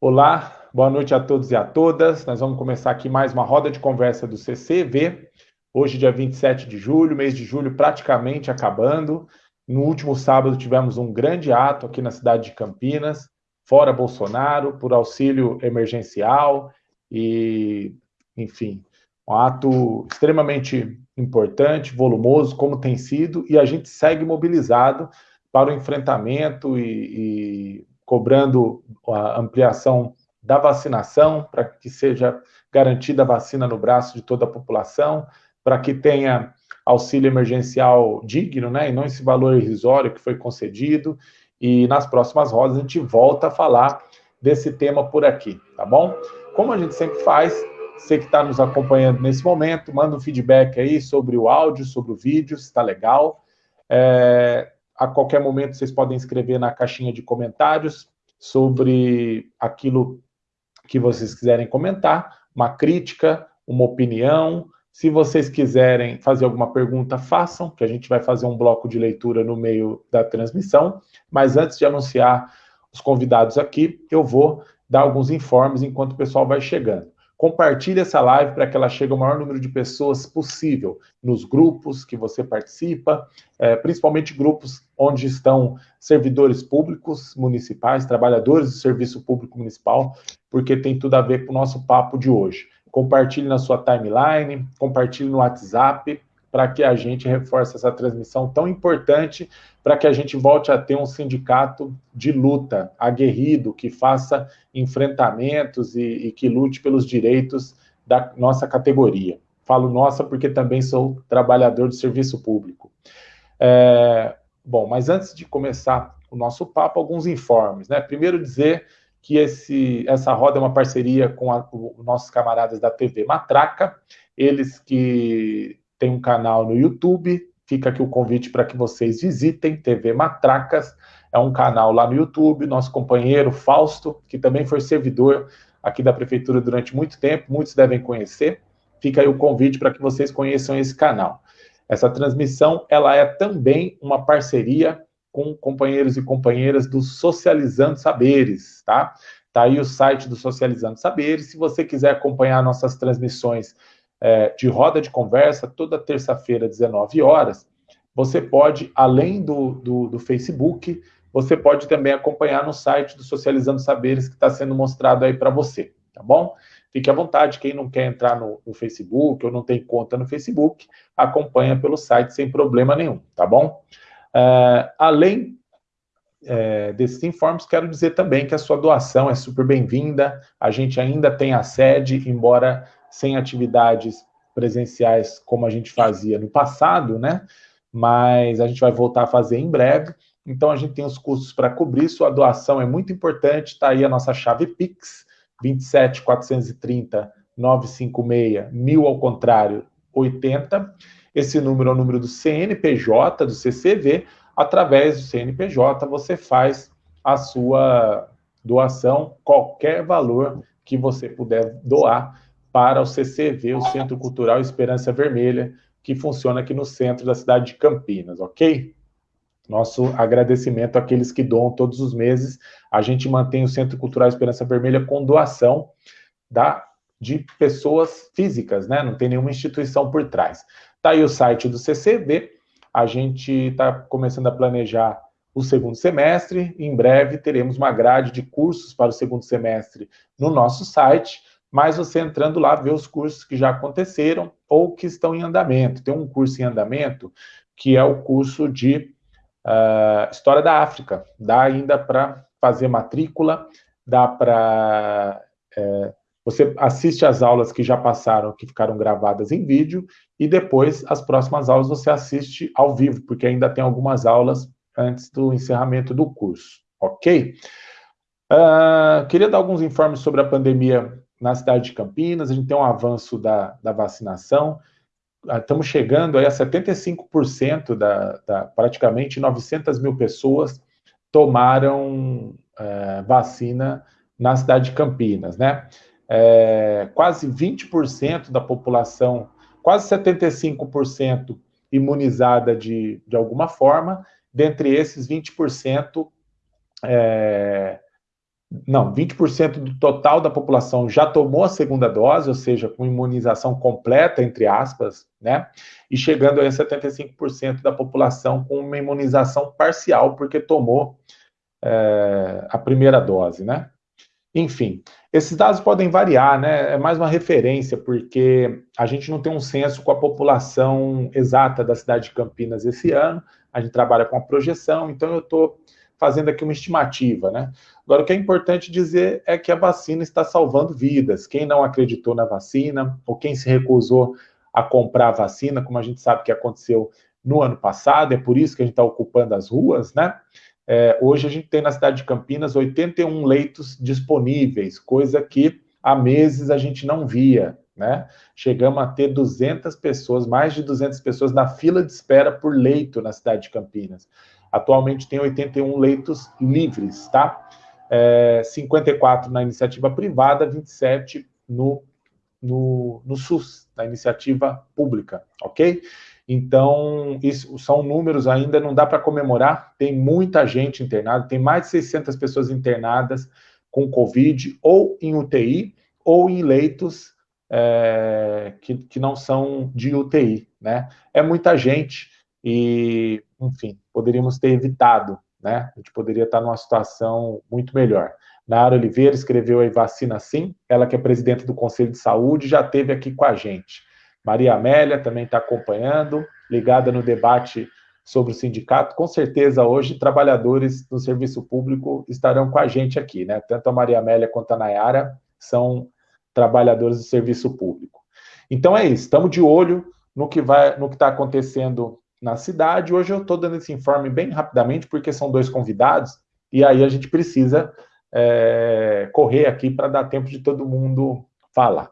Olá, boa noite a todos e a todas. Nós vamos começar aqui mais uma roda de conversa do CCV. Hoje, dia 27 de julho, mês de julho praticamente acabando. No último sábado tivemos um grande ato aqui na cidade de Campinas, fora Bolsonaro, por auxílio emergencial e, enfim, um ato extremamente importante, volumoso, como tem sido, e a gente segue mobilizado para o enfrentamento e, e cobrando a ampliação da vacinação, para que seja garantida a vacina no braço de toda a população, para que tenha auxílio emergencial digno, né, e não esse valor irrisório que foi concedido, e nas próximas rodas a gente volta a falar desse tema por aqui, tá bom? Como a gente sempre faz, você que está nos acompanhando nesse momento, manda um feedback aí sobre o áudio, sobre o vídeo, se está legal. É, a qualquer momento vocês podem escrever na caixinha de comentários sobre aquilo que vocês quiserem comentar, uma crítica, uma opinião. Se vocês quiserem fazer alguma pergunta, façam, que a gente vai fazer um bloco de leitura no meio da transmissão. Mas antes de anunciar os convidados aqui, eu vou dar alguns informes enquanto o pessoal vai chegando. Compartilhe essa live para que ela chegue ao maior número de pessoas possível, nos grupos que você participa, é, principalmente grupos onde estão servidores públicos municipais, trabalhadores do serviço público municipal, porque tem tudo a ver com o nosso papo de hoje. Compartilhe na sua timeline, compartilhe no WhatsApp, para que a gente reforce essa transmissão tão importante, para que a gente volte a ter um sindicato de luta, aguerrido, que faça enfrentamentos e, e que lute pelos direitos da nossa categoria. Falo nossa porque também sou trabalhador do serviço público. É, bom, mas antes de começar o nosso papo, alguns informes. Né? Primeiro dizer que esse, essa roda é uma parceria com os nossos camaradas da TV Matraca, eles que tem um canal no YouTube, fica aqui o convite para que vocês visitem, TV Matracas, é um canal lá no YouTube, nosso companheiro Fausto, que também foi servidor aqui da prefeitura durante muito tempo, muitos devem conhecer, fica aí o convite para que vocês conheçam esse canal. Essa transmissão, ela é também uma parceria com companheiros e companheiras do Socializando Saberes, tá? Tá aí o site do Socializando Saberes, se você quiser acompanhar nossas transmissões é, de roda de conversa, toda terça-feira, 19 horas, você pode, além do, do, do, Facebook, você pode também acompanhar no site do Socializando Saberes, que está sendo mostrado aí para você, tá bom? Fique à vontade, quem não quer entrar no, no, Facebook ou não tem conta no Facebook, acompanha pelo site sem problema nenhum, tá bom? Uh, além é, desses informes, quero dizer também que a sua doação é super bem-vinda, a gente ainda tem a sede, embora sem atividades presenciais como a gente fazia no passado, né? Mas a gente vai voltar a fazer em breve. Então a gente tem os custos para cobrir, sua doação é muito importante, está aí a nossa chave Pix, 27 430 956 mil ao contrário 80. Esse número é o número do CNPJ, do CCV. Através do CNPJ você faz a sua doação, qualquer valor que você puder doar para o CCV, o Centro Cultural Esperança Vermelha, que funciona aqui no centro da cidade de Campinas, ok? Nosso agradecimento àqueles que doam todos os meses. A gente mantém o Centro Cultural Esperança Vermelha com doação da, de pessoas físicas, né? Não tem nenhuma instituição por trás. Tá aí o site do CCV. A gente está começando a planejar o segundo semestre. Em breve teremos uma grade de cursos para o segundo semestre no nosso site mas você entrando lá vê os cursos que já aconteceram ou que estão em andamento. Tem um curso em andamento que é o curso de uh, História da África. Dá ainda para fazer matrícula, dá para... É, você assiste as aulas que já passaram, que ficaram gravadas em vídeo, e depois as próximas aulas você assiste ao vivo, porque ainda tem algumas aulas antes do encerramento do curso, ok? Uh, queria dar alguns informes sobre a pandemia na cidade de Campinas, a gente tem um avanço da, da vacinação, ah, estamos chegando aí a 75% da, da, praticamente 900 mil pessoas tomaram é, vacina na cidade de Campinas, né? É, quase 20% da população, quase 75% imunizada de, de alguma forma, dentre esses 20% é, não, 20% do total da população já tomou a segunda dose, ou seja, com imunização completa, entre aspas, né? E chegando a 75% da população com uma imunização parcial, porque tomou é, a primeira dose, né? Enfim, esses dados podem variar, né? É mais uma referência, porque a gente não tem um censo com a população exata da cidade de Campinas esse ano, a gente trabalha com a projeção, então eu estou fazendo aqui uma estimativa, né? Agora, o que é importante dizer é que a vacina está salvando vidas. Quem não acreditou na vacina, ou quem se recusou a comprar a vacina, como a gente sabe que aconteceu no ano passado, é por isso que a gente está ocupando as ruas, né? É, hoje a gente tem na cidade de Campinas 81 leitos disponíveis, coisa que há meses a gente não via, né? Chegamos a ter 200 pessoas, mais de 200 pessoas na fila de espera por leito na cidade de Campinas. Atualmente tem 81 leitos livres, tá? É, 54 na iniciativa privada, 27 no, no, no SUS, na iniciativa pública, ok? Então, isso são números ainda, não dá para comemorar, tem muita gente internada, tem mais de 600 pessoas internadas com Covid, ou em UTI, ou em leitos é, que, que não são de UTI, né? É muita gente, e, enfim, poderíamos ter evitado, né? A gente poderia estar numa situação muito melhor. Nara Oliveira escreveu aí vacina sim, ela que é presidente do Conselho de Saúde, já esteve aqui com a gente. Maria Amélia também está acompanhando, ligada no debate sobre o sindicato. Com certeza, hoje, trabalhadores do serviço público estarão com a gente aqui, né? Tanto a Maria Amélia quanto a Nayara são trabalhadores do serviço público. Então é isso, estamos de olho no que vai, no que está acontecendo na cidade. Hoje eu estou dando esse informe bem rapidamente, porque são dois convidados, e aí a gente precisa é, correr aqui para dar tempo de todo mundo falar.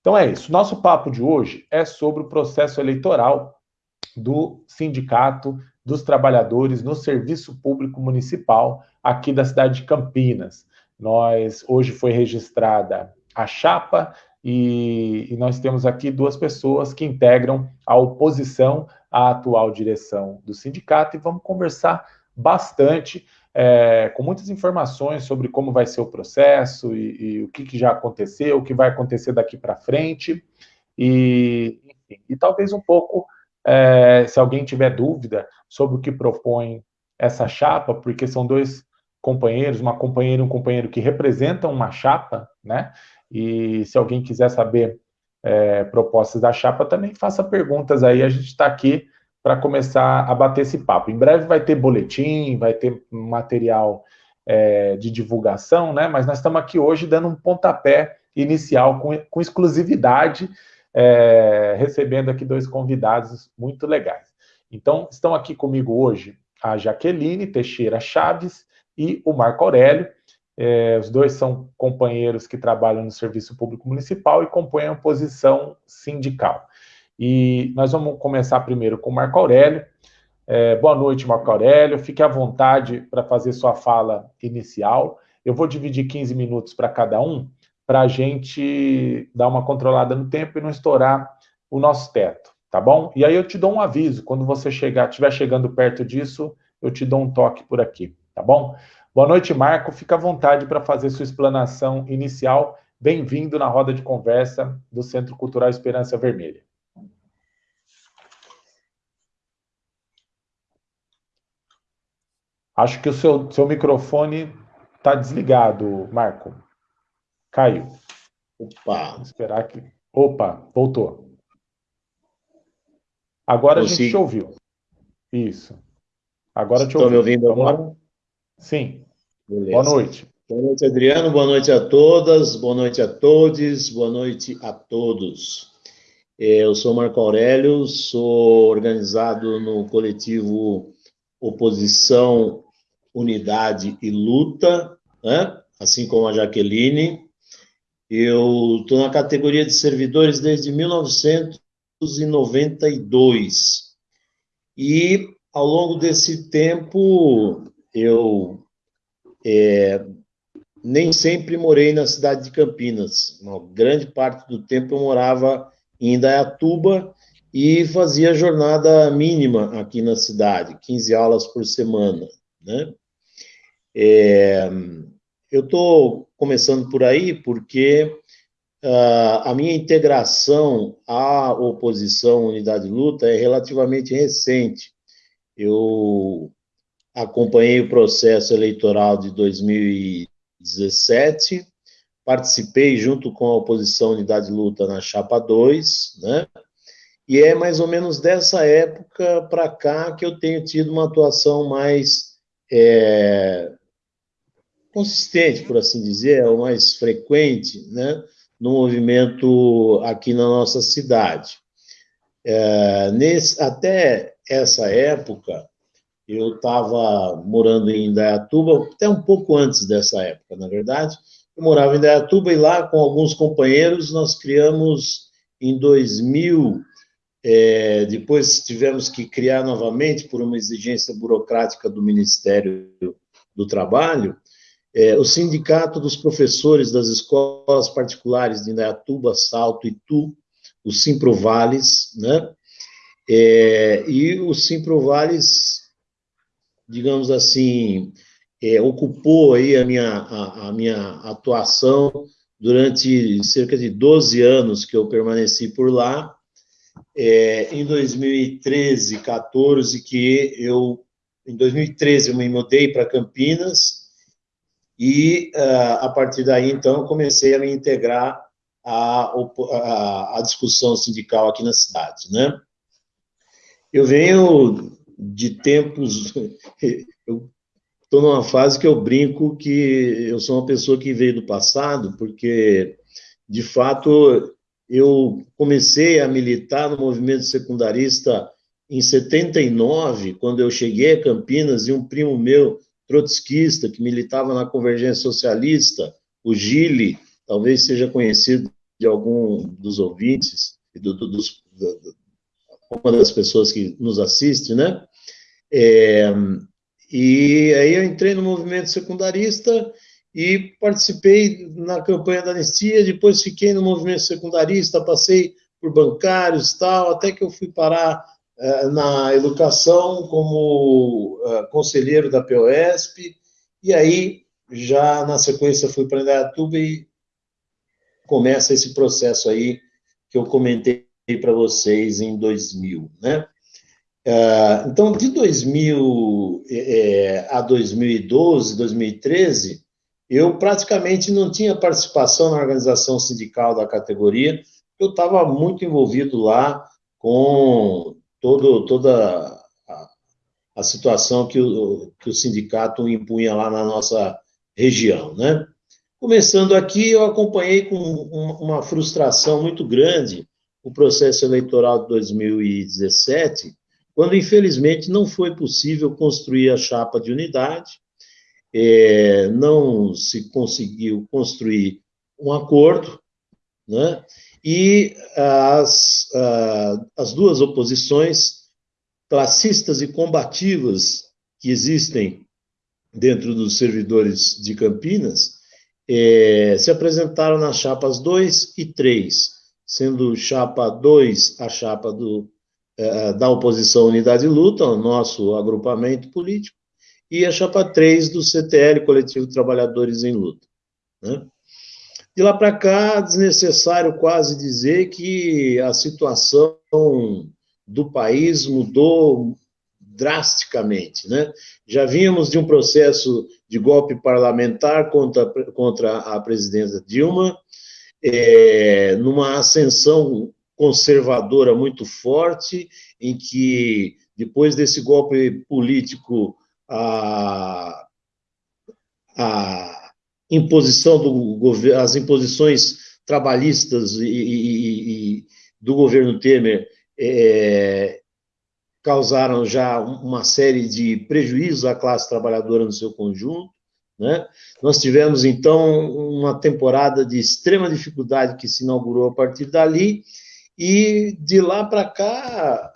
Então é isso. Nosso papo de hoje é sobre o processo eleitoral do Sindicato dos Trabalhadores no Serviço Público Municipal aqui da cidade de Campinas. Nós hoje foi registrada a chapa e, e, nós temos aqui duas pessoas que integram a oposição à atual direção do sindicato e vamos conversar bastante, é, com muitas informações sobre como vai ser o processo e, e o que, que, já aconteceu, o que vai acontecer daqui para frente e, enfim, e talvez um pouco, é, se alguém tiver dúvida sobre o que propõe essa chapa, porque são dois companheiros, uma companheira e um companheiro que representam uma chapa, né? E se alguém quiser saber é, propostas da chapa, também faça perguntas aí. A gente está aqui para começar a bater esse papo. Em breve vai ter boletim, vai ter material é, de divulgação, né? Mas nós estamos aqui hoje dando um pontapé inicial com, com exclusividade, é, recebendo aqui dois convidados muito legais. Então, estão aqui comigo hoje a Jaqueline Teixeira Chaves e o Marco Aurélio. É, os dois são companheiros que trabalham no Serviço Público Municipal e compõem a posição sindical. E nós vamos começar primeiro com o Marco Aurélio. É, boa noite, Marco Aurélio. Fique à vontade para fazer sua fala inicial. Eu vou dividir 15 minutos para cada um, para a gente dar uma controlada no tempo e não estourar o nosso teto, tá bom? E aí eu te dou um aviso, quando você chegar, estiver chegando perto disso, eu te dou um toque por aqui, tá bom? Boa noite, Marco. Fica à vontade para fazer sua explanação inicial. Bem-vindo na roda de conversa do Centro Cultural Esperança Vermelha. Acho que o seu, seu microfone está desligado, Marco. Caiu. Opa. Vou esperar que. Opa, voltou. Agora a gente te ouviu. Isso. Agora te ouviu. Me ouvindo agora? Sim. Beleza. Boa noite. Boa noite, Adriano. Boa noite a todas. Boa noite a todos. Boa noite a todos. É, eu sou Marco Aurélio, sou organizado no coletivo Oposição, Unidade e Luta, né? assim como a Jaqueline. Eu estou na categoria de servidores desde 1992. E, ao longo desse tempo, eu é, nem sempre morei na cidade de Campinas. Uma grande parte do tempo eu morava em Indaiatuba e fazia jornada mínima aqui na cidade, 15 aulas por semana. Né? É, eu estou começando por aí porque uh, a minha integração à oposição Unidade Luta é relativamente recente. Eu acompanhei o processo eleitoral de 2017, participei junto com a oposição Unidade Luta na Chapa 2, né? E é mais ou menos dessa época para cá que eu tenho tido uma atuação mais é, consistente, por assim dizer, ou mais frequente, né, no movimento aqui na nossa cidade. É, nesse, até essa época, eu estava morando em Indaiatuba, até um pouco antes dessa época, na verdade. Eu morava em Indaiatuba e lá, com alguns companheiros, nós criamos em 2000. É, depois tivemos que criar novamente, por uma exigência burocrática do Ministério do Trabalho, é, o Sindicato dos Professores das Escolas Particulares de Indaiatuba, Salto e Tu, o Simprovales, né? É, e o Simprovales digamos assim, é, ocupou aí a minha, a, a, minha atuação durante cerca de 12 anos que eu permaneci por lá. É, em 2013, 14, que eu, em 2013 eu me mudei para Campinas e uh, a partir daí, então, comecei a me integrar à, à, à discussão sindical aqui na cidade, né? Eu venho de tempos. Eu estou numa fase que eu brinco que eu sou uma pessoa que veio do passado, porque, de fato, eu comecei a militar no movimento secundarista em 79, quando eu cheguei a Campinas, e um primo meu, trotskista, que militava na Convergência Socialista, o Gile, talvez seja conhecido de algum dos ouvintes, do, do, dos, do, uma das pessoas que nos assiste, né? É, e aí eu entrei no movimento secundarista e participei na campanha da anistia, depois fiquei no movimento secundarista, passei por bancários tal, até que eu fui parar uh, na educação como uh, conselheiro da POSP, e aí já na sequência fui para Indaiatuba e começa esse processo aí que eu comentei para vocês em 2000, né? Uh, então, de 2000 é, a 2012, 2013, eu praticamente não tinha participação na organização sindical da categoria, eu estava muito envolvido lá com todo, toda a, a situação que o, que o sindicato impunha lá na nossa região, né? Começando aqui, eu acompanhei com uma frustração muito grande o processo eleitoral de 2017, quando infelizmente não foi possível construir a chapa de unidade, é, não se conseguiu construir um acordo, né? e as, as duas oposições classistas e combativas que existem dentro dos servidores de Campinas é, se apresentaram nas chapas 2 e 3 sendo chapa 2 a chapa do, é, da oposição Unidade Luta, o nosso agrupamento político, e a chapa 3 do CTL, Coletivo Trabalhadores em Luta. Né? De lá para cá, desnecessário quase dizer que a situação do país mudou drasticamente. Né? Já vínhamos de um processo de golpe parlamentar contra, contra a presidenta Dilma, é, numa ascensão conservadora muito forte, em que, depois desse golpe político, a, a imposição do governo, as imposições trabalhistas e, e, e do governo Temer é, causaram já uma série de prejuízos à classe trabalhadora no seu conjunto. Né? Nós tivemos, então, uma temporada de extrema dificuldade que se inaugurou a partir dali, e de lá para cá,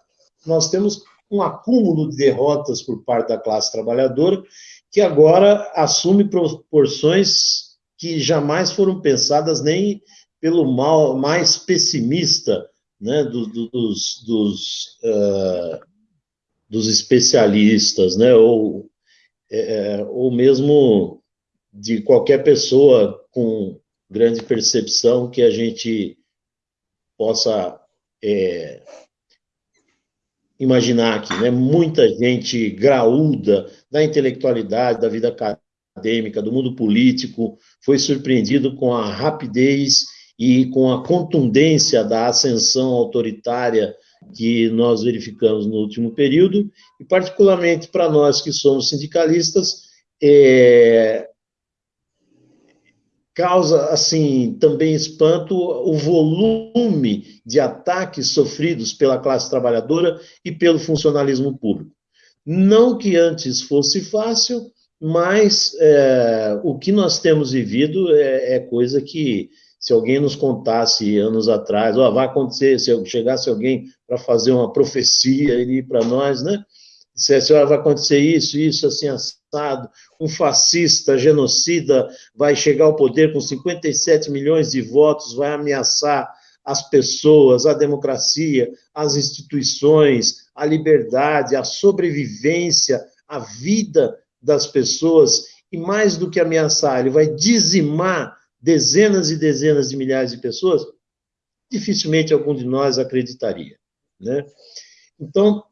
nós temos um acúmulo de derrotas por parte da classe trabalhadora, que agora assume proporções que jamais foram pensadas nem pelo mal mais pessimista né, do, do, dos, dos, uh, dos especialistas, né, ou é, é, ou mesmo de qualquer pessoa com grande percepção que a gente possa é, imaginar aqui, né? Muita gente graúda da intelectualidade, da vida acadêmica, do mundo político, foi surpreendido com a rapidez e com a contundência da ascensão autoritária que nós verificamos no último período, e particularmente para nós que somos sindicalistas, é, causa assim também espanto o volume de ataques sofridos pela classe trabalhadora e pelo funcionalismo público. Não que antes fosse fácil, mas é, o que nós temos vivido é, é, coisa que, se alguém nos contasse anos atrás, ó, vai acontecer, se chegasse alguém para fazer uma profecia ali para nós, né? Dissesse, ó, vai acontecer isso, isso, assim, assado, um fascista, genocida, vai chegar ao poder com 57 milhões de votos, vai ameaçar as pessoas, a democracia, as instituições, a liberdade, a sobrevivência, a vida das pessoas, e mais do que ameaçar, ele vai dizimar dezenas e dezenas de milhares de pessoas, dificilmente algum de nós acreditaria. Né? Então,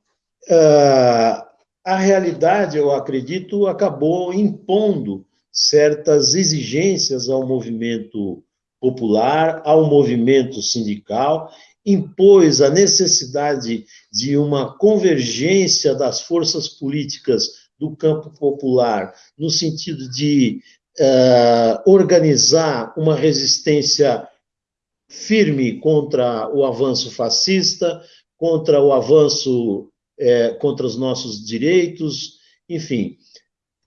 uh, a realidade, eu acredito, acabou impondo certas exigências ao movimento popular, ao movimento sindical, impôs a necessidade de uma convergência das forças políticas do campo popular, no sentido de uh, organizar uma resistência firme contra o avanço fascista, contra o avanço é, contra os nossos direitos, enfim.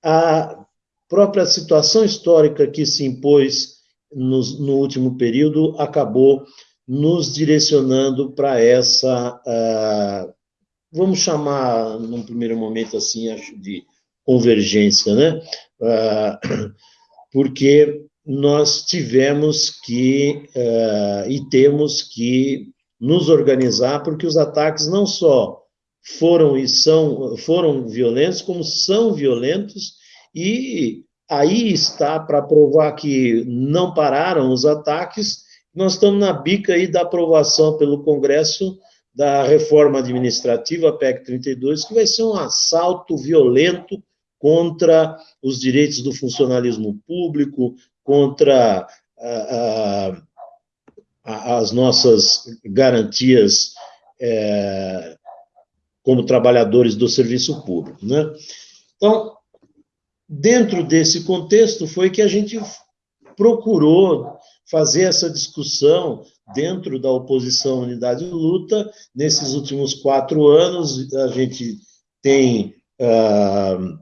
A própria situação histórica que se impôs no, no último período acabou nos direcionando para essa, uh, vamos chamar, num primeiro momento assim, acho, de convergência, né? Porque nós tivemos que, uh, e temos que nos organizar, porque os ataques não só foram e são foram violentos, como são violentos, e aí está para provar que não pararam os ataques. Nós estamos na bica aí da aprovação pelo Congresso da reforma administrativa, PEC 32, que vai ser um assalto violento contra os direitos do funcionalismo público, contra a, a, as nossas garantias é, como trabalhadores do serviço público. Né? Então, dentro desse contexto, foi que a gente procurou fazer essa discussão dentro da oposição Unidade de Luta. Nesses últimos quatro anos, a gente tem uh,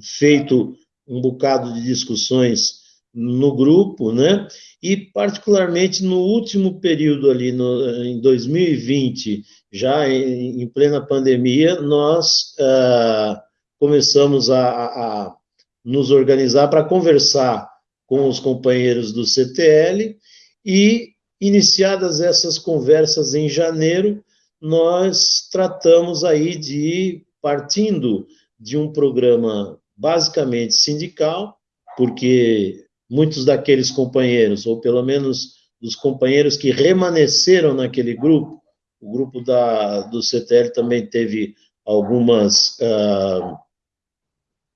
feito um bocado de discussões no grupo, né? E particularmente no último período ali, no, em 2020, já em, em plena pandemia, nós uh, começamos a, a, nos organizar para conversar com os companheiros do CTL e, iniciadas essas conversas em janeiro, nós tratamos aí de, partindo de um programa basicamente sindical, porque muitos daqueles companheiros, ou pelo menos dos companheiros que remanesceram naquele grupo, o grupo da, do CTL também teve algumas uh,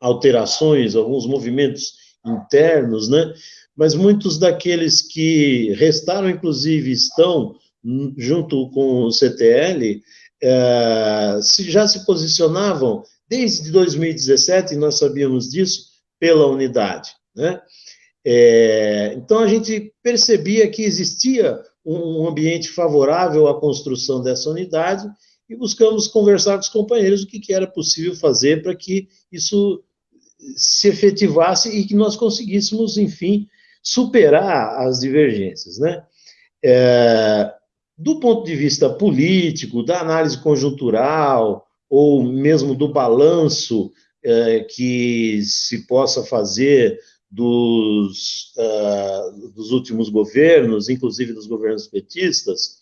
alterações, alguns movimentos internos, né? Mas muitos daqueles que restaram, inclusive, estão junto com o CTL, se, já se posicionavam desde 2017, e nós sabíamos disso, pela unidade, né? É, então a gente percebia que existia um ambiente favorável à construção dessa unidade e buscamos conversar com os companheiros o que, que era possível fazer para que isso se efetivasse e que nós conseguíssemos, enfim, superar as divergências. Né? É, do ponto de vista político, da análise conjuntural, ou mesmo do balanço é, que se possa fazer dos, uh, dos últimos governos, inclusive dos governos petistas,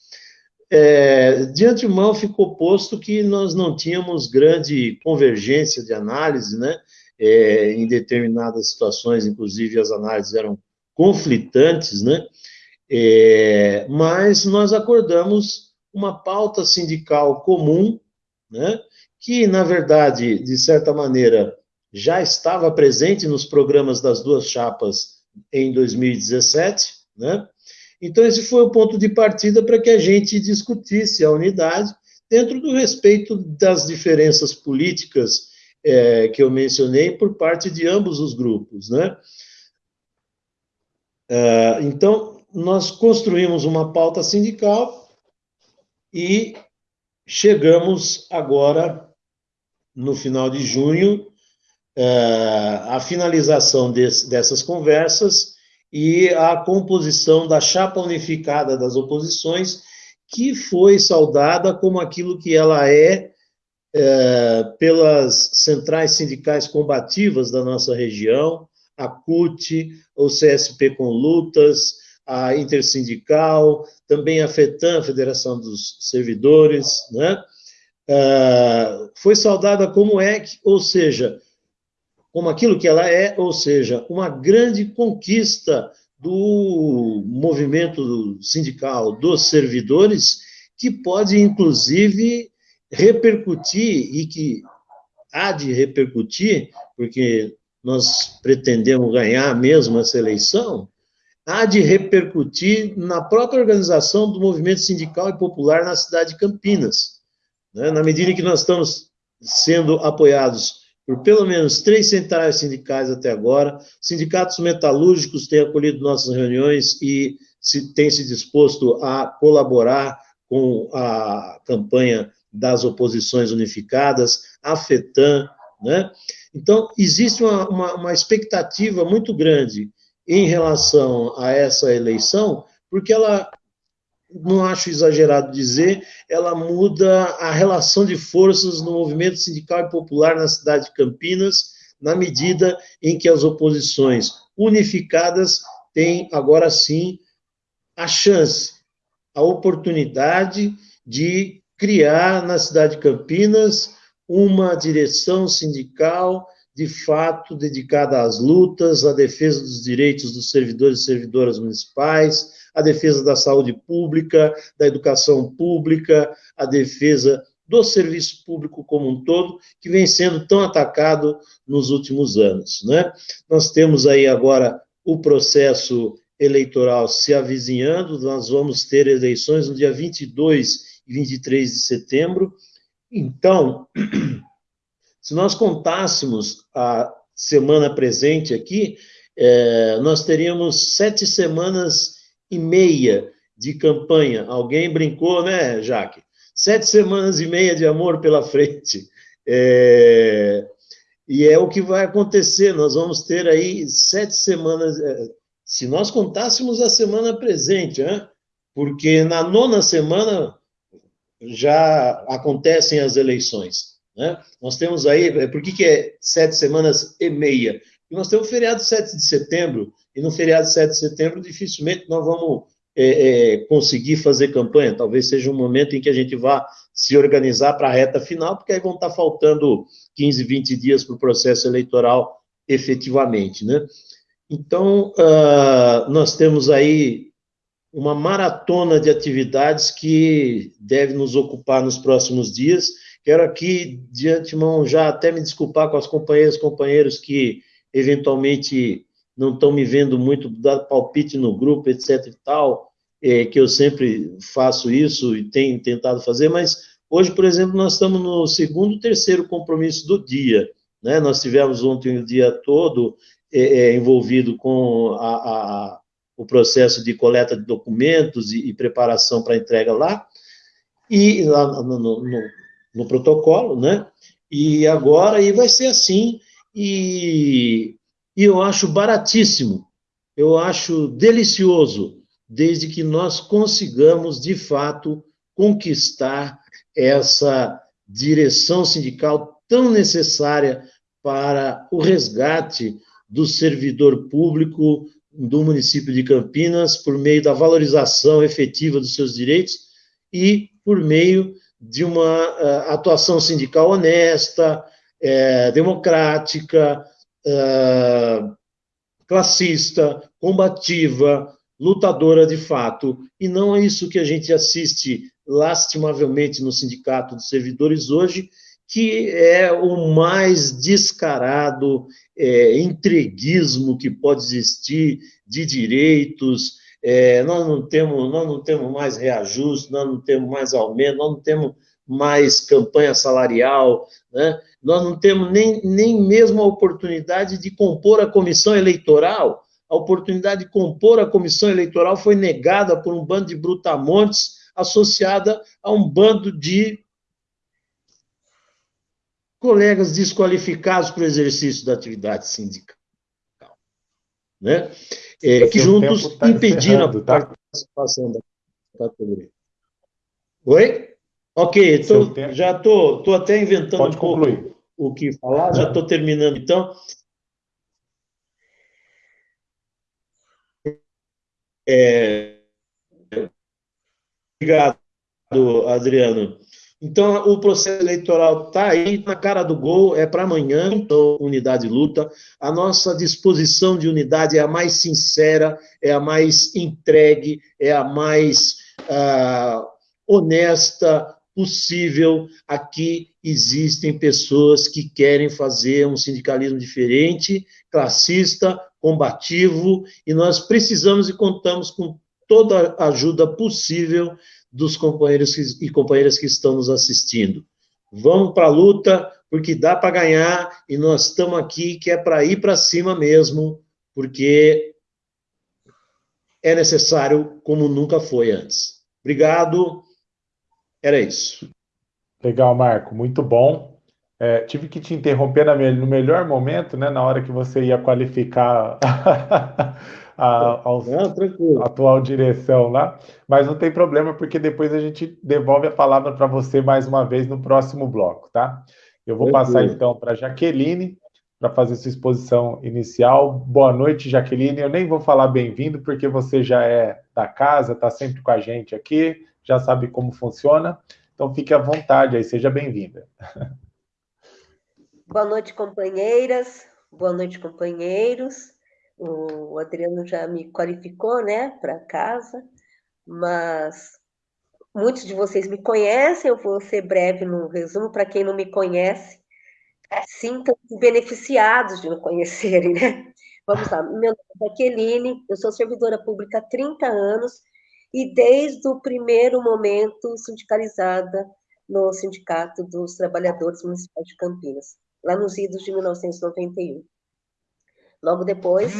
é, de antemão ficou posto que nós não tínhamos grande convergência de análise, né? é, em determinadas situações, inclusive as análises eram conflitantes, né? É, mas nós acordamos uma pauta sindical comum, né? Que, na verdade, de certa maneira, já estava presente nos programas das duas chapas em 2017, né? Então, esse foi o ponto de partida para que a gente discutisse a unidade dentro do respeito das diferenças políticas é, que eu mencionei por parte de ambos os grupos, né? É, então, nós construímos uma pauta sindical e chegamos agora, no final de junho, é, à finalização desse, dessas conversas e a composição da chapa unificada das oposições, que foi saudada como aquilo que ela é, é pelas centrais sindicais combativas da nossa região, a CUT, o CSP com lutas, a Intersindical, também a FETAM, Federação dos Servidores, né? Uh, foi saudada como é, ou seja, como aquilo que ela é, ou seja, uma grande conquista do movimento sindical dos servidores, que pode, inclusive, repercutir e que há de repercutir, porque nós pretendemos ganhar mesmo essa eleição, há de repercutir na própria organização do movimento sindical e popular na cidade de Campinas. Né? Na medida em que nós estamos sendo apoiados por pelo menos três centrais sindicais até agora, sindicatos metalúrgicos têm acolhido nossas reuniões e se, têm se disposto a colaborar com a campanha das oposições unificadas, a FETAM, né? Então, existe uma, uma, uma expectativa muito grande em relação a essa eleição, porque ela, não acho exagerado dizer, ela muda a relação de forças no movimento sindical e popular na cidade de Campinas, na medida em que as oposições unificadas têm, agora sim, a chance, a oportunidade de criar na cidade de Campinas uma direção sindical de fato dedicada às lutas, à defesa dos direitos dos servidores e servidoras municipais, à defesa da saúde pública, da educação pública, à defesa do serviço público como um todo, que vem sendo tão atacado nos últimos anos. Né? Nós temos aí agora o processo eleitoral se avizinhando, nós vamos ter eleições no dia 22 e 23 de setembro. Então, Se nós contássemos a semana presente aqui, é, nós teríamos sete semanas e meia de campanha. Alguém brincou, né, Jaque? Sete semanas e meia de amor pela frente. É, e é o que vai acontecer. Nós vamos ter aí sete semanas. É, se nós contássemos a semana presente, né? porque na nona semana já acontecem as eleições. Né? Nós temos aí, é, por que, que é sete semanas e meia? Porque nós temos o feriado 7 de setembro, e no feriado 7 de setembro, dificilmente nós vamos é, é, conseguir fazer campanha. Talvez seja um momento em que a gente vá se organizar para a reta final, porque aí vão estar faltando 15, 20 dias para o processo eleitoral efetivamente. Né? Então, uh, nós temos aí uma maratona de atividades que deve nos ocupar nos próximos dias Quero aqui, de antemão, já até me desculpar com as companheiras e companheiros que eventualmente não estão me vendo muito dar palpite no grupo, etc e tal, é, que eu sempre faço isso e tenho tentado fazer, mas hoje, por exemplo, nós estamos no segundo, terceiro compromisso do dia, né? Nós tivemos ontem o dia todo é, é, envolvido com a, a, o processo de coleta de documentos e, e preparação para entrega lá, e lá no, no, no protocolo, né? E agora aí vai ser assim, e, e eu acho baratíssimo, eu acho delicioso, desde que nós consigamos, de fato, conquistar essa direção sindical tão necessária para o resgate do servidor público do município de Campinas, por meio da valorização efetiva dos seus direitos e por meio de uma uh, atuação sindical honesta, é, democrática, é, classista, combativa, lutadora de fato. E não é isso que a gente assiste lastimavelmente no Sindicato dos Servidores hoje, que é o mais descarado é, entreguismo que pode existir de direitos. É, nós, não temos, nós não temos mais reajuste, nós não temos mais aumento, nós não temos mais campanha salarial, né? nós não temos nem, nem mesmo a oportunidade de compor a comissão eleitoral. A oportunidade de compor a comissão eleitoral foi negada por um bando de brutamontes associada a um bando de colegas desqualificados para o exercício da atividade sindical. Né? É, que juntos tá impediram a tá? participação da categoria. Oi? Ok, tô, já estou tô, tô até inventando Pode um concluir. pouco o que falar, já estou terminando então. É, obrigado, Adriano. Então, o processo eleitoral está aí na cara do gol, é para amanhã, então, unidade luta. A nossa disposição de unidade é a mais sincera, é a mais entregue, é a mais uh, honesta possível. Aqui existem pessoas que querem fazer um sindicalismo diferente, classista, combativo, e nós precisamos e contamos com toda a ajuda possível dos companheiros e companheiras que estão nos assistindo. Vamos para a luta, porque dá para ganhar e nós estamos aqui que é para ir para cima mesmo, porque é necessário como nunca foi antes. Obrigado. Era isso. Legal, Marco. Muito bom. É, tive que te interromper no melhor momento, né, na hora que você ia qualificar a, não, atual direção lá, mas não tem problema, porque depois a gente devolve a palavra para você mais uma vez no próximo bloco, tá? Eu vou Tranquilo. passar então para Jaqueline para fazer sua exposição inicial. Boa noite, Jaqueline. Eu nem vou falar bem-vindo, porque você já é da casa, está sempre com a gente aqui, já sabe como funciona. Então fique à vontade aí, seja bem-vinda. Boa noite, companheiras. Boa noite, companheiros o Adriano já me qualificou, né, para casa, mas muitos de vocês me conhecem, eu vou ser breve no resumo, para quem não me conhece, sintam-se beneficiados de me conhecerem, né? Vamos lá, meu nome é Jaqueline, eu sou servidora pública há 30 anos e desde o primeiro momento sindicalizada no Sindicato dos Trabalhadores Municipais de Campinas, lá nos idos de 1991. Logo depois,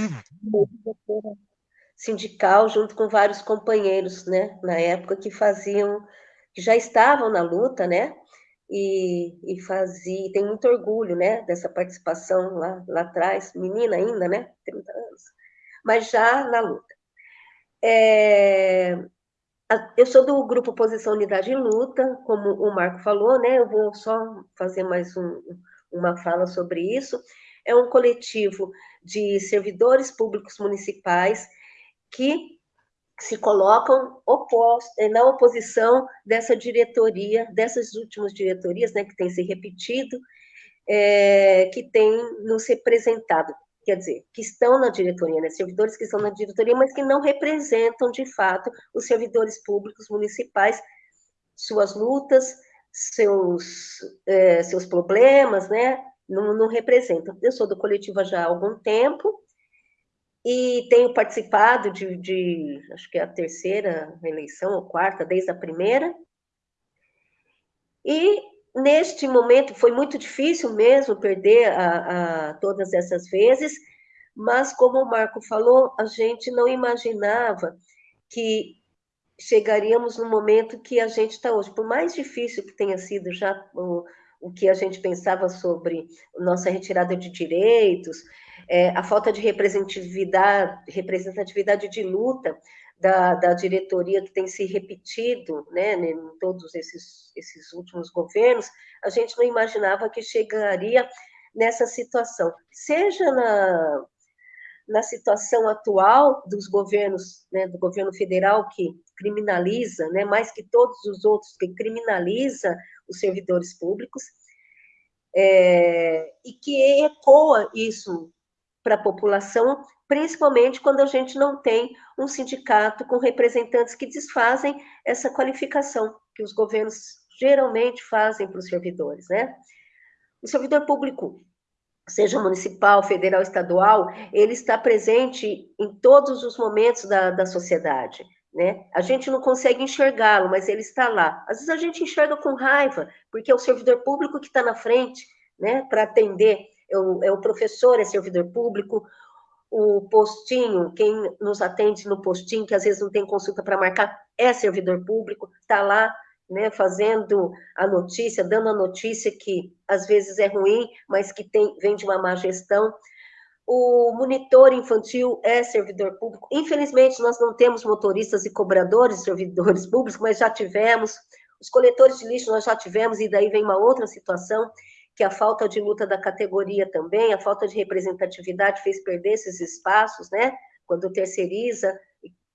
sindical, junto com vários companheiros, né, na época, que faziam, que já estavam na luta, né, e, e fazia, tem muito orgulho, né, dessa participação lá, lá atrás, menina ainda, né, 30 anos, mas já na luta. É, eu sou do grupo Posição Unidade em Luta, como o Marco falou, né, eu vou só fazer mais um, uma fala sobre isso, é um coletivo de servidores públicos municipais que se colocam oposto, eh, na oposição dessa diretoria, dessas últimas diretorias, né, que tem se repetido, é, que tem nos representado, quer dizer, que estão na diretoria, né, servidores que estão na diretoria, mas que não representam, de fato, os servidores públicos municipais, suas lutas, seus, é, seus problemas, né, não, não representa. Eu sou do coletivo já há algum tempo e tenho participado de, de, acho que é a terceira eleição, ou quarta, desde a primeira. E neste momento foi muito difícil mesmo perder a, a, todas essas vezes, mas como o Marco falou, a gente não imaginava que chegaríamos no momento que a gente está hoje. Por mais difícil que tenha sido já o, o que a gente pensava sobre nossa retirada de direitos, é, a falta de representatividade, representatividade de luta da, da diretoria que tem se repetido né, em todos esses, esses últimos governos, a gente não imaginava que chegaria nessa situação, seja na, na situação atual dos governos, né, do governo federal que criminaliza, né, mais que todos os outros que criminaliza os servidores públicos, é, e que ecoa isso para a população, principalmente quando a gente não tem um sindicato com representantes que desfazem essa qualificação que os governos geralmente fazem para os servidores, né? O servidor público, seja municipal, federal, estadual, ele está presente em todos os momentos da, da sociedade. Né? A gente não consegue enxergá-lo, mas ele está lá. Às vezes a gente enxerga com raiva, porque é o servidor público que está na frente, né, para atender. É o, é o professor, é servidor público, o postinho, quem nos atende no postinho, que às vezes não tem consulta para marcar, é servidor público, está lá, né, fazendo a notícia, dando a notícia que às vezes é ruim, mas que tem, vem de uma má gestão o monitor infantil é servidor público. Infelizmente, nós não temos motoristas e cobradores, servidores públicos, mas já tivemos. Os coletores de lixo nós já tivemos, e daí vem uma outra situação, que a falta de luta da categoria também, a falta de representatividade fez perder esses espaços, né? Quando terceiriza,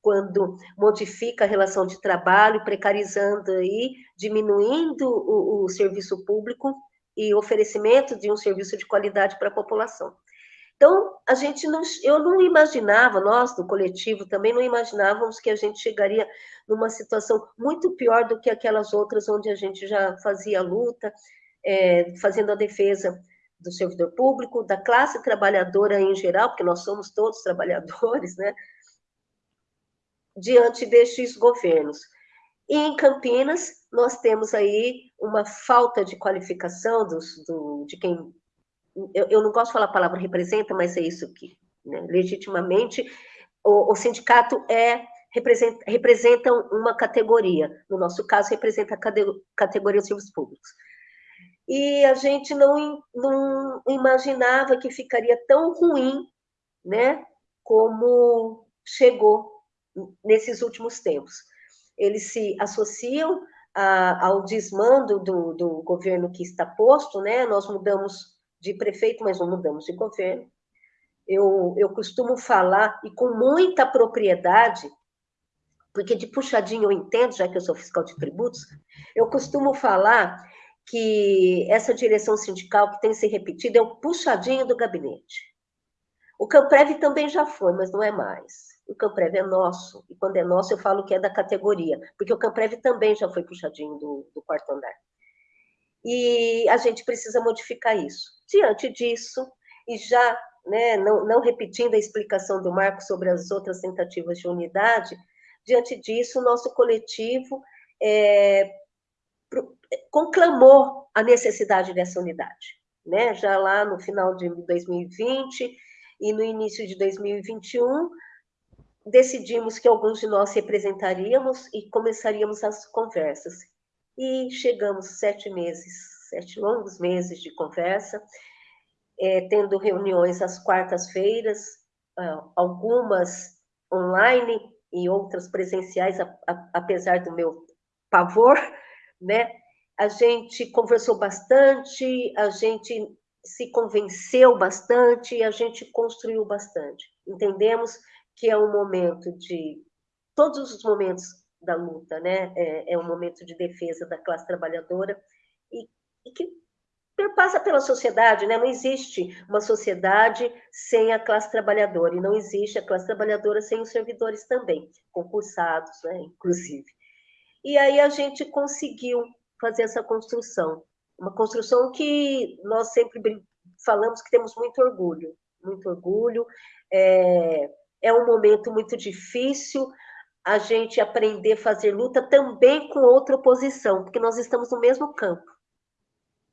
quando modifica a relação de trabalho, precarizando aí, diminuindo o, o serviço público e oferecimento de um serviço de qualidade para a população. Então, a gente não, eu não imaginava, nós do coletivo também não imaginávamos que a gente chegaria numa situação muito pior do que aquelas outras onde a gente já fazia luta, é, fazendo a defesa do servidor público, da classe trabalhadora em geral, porque nós somos todos trabalhadores, né? Diante destes governos. E em Campinas, nós temos aí uma falta de qualificação dos, do, de quem eu, eu, não gosto de falar a palavra representa, mas é isso que, né, legitimamente, o, o, sindicato é representa, uma categoria, no nosso caso, representa a categoria dos serviços públicos. E a gente não, não imaginava que ficaria tão ruim, né, como chegou nesses últimos tempos. Eles se associam a, ao desmando do, do governo que está posto, né, nós mudamos de prefeito, mas não mudamos de governo. Eu, eu costumo falar, e com muita propriedade, porque de puxadinho eu entendo, já que eu sou fiscal de tributos, eu costumo falar que essa direção sindical que tem se repetido é o puxadinho do gabinete. O Camprev também já foi, mas não é mais. O Camprev é nosso, e quando é nosso eu falo que é da categoria, porque o Camprev também já foi puxadinho do, do quarto andar. E a gente precisa modificar isso. Diante disso, e já né, não, não repetindo a explicação do Marco sobre as outras tentativas de unidade, diante disso, o nosso coletivo é, conclamou a necessidade dessa unidade. Né? Já lá no final de 2020 e no início de 2021, decidimos que alguns de nós representaríamos e começaríamos as conversas. E chegamos sete meses sete longos meses de conversa, é, tendo reuniões às quartas-feiras, algumas online e outras presenciais, apesar do meu pavor, né? A gente conversou bastante, a gente se convenceu bastante, a gente construiu bastante. Entendemos que é um momento de todos os momentos da luta, né? É, é um momento de defesa da classe trabalhadora e e que perpassa pela sociedade, né? Não existe uma sociedade sem a classe trabalhadora, e não existe a classe trabalhadora sem os servidores também, concursados, né? Inclusive. E aí a gente conseguiu fazer essa construção, uma construção que nós sempre falamos que temos muito orgulho, muito orgulho. É, é um momento muito difícil a gente aprender a fazer luta também com outra oposição, porque nós estamos no mesmo campo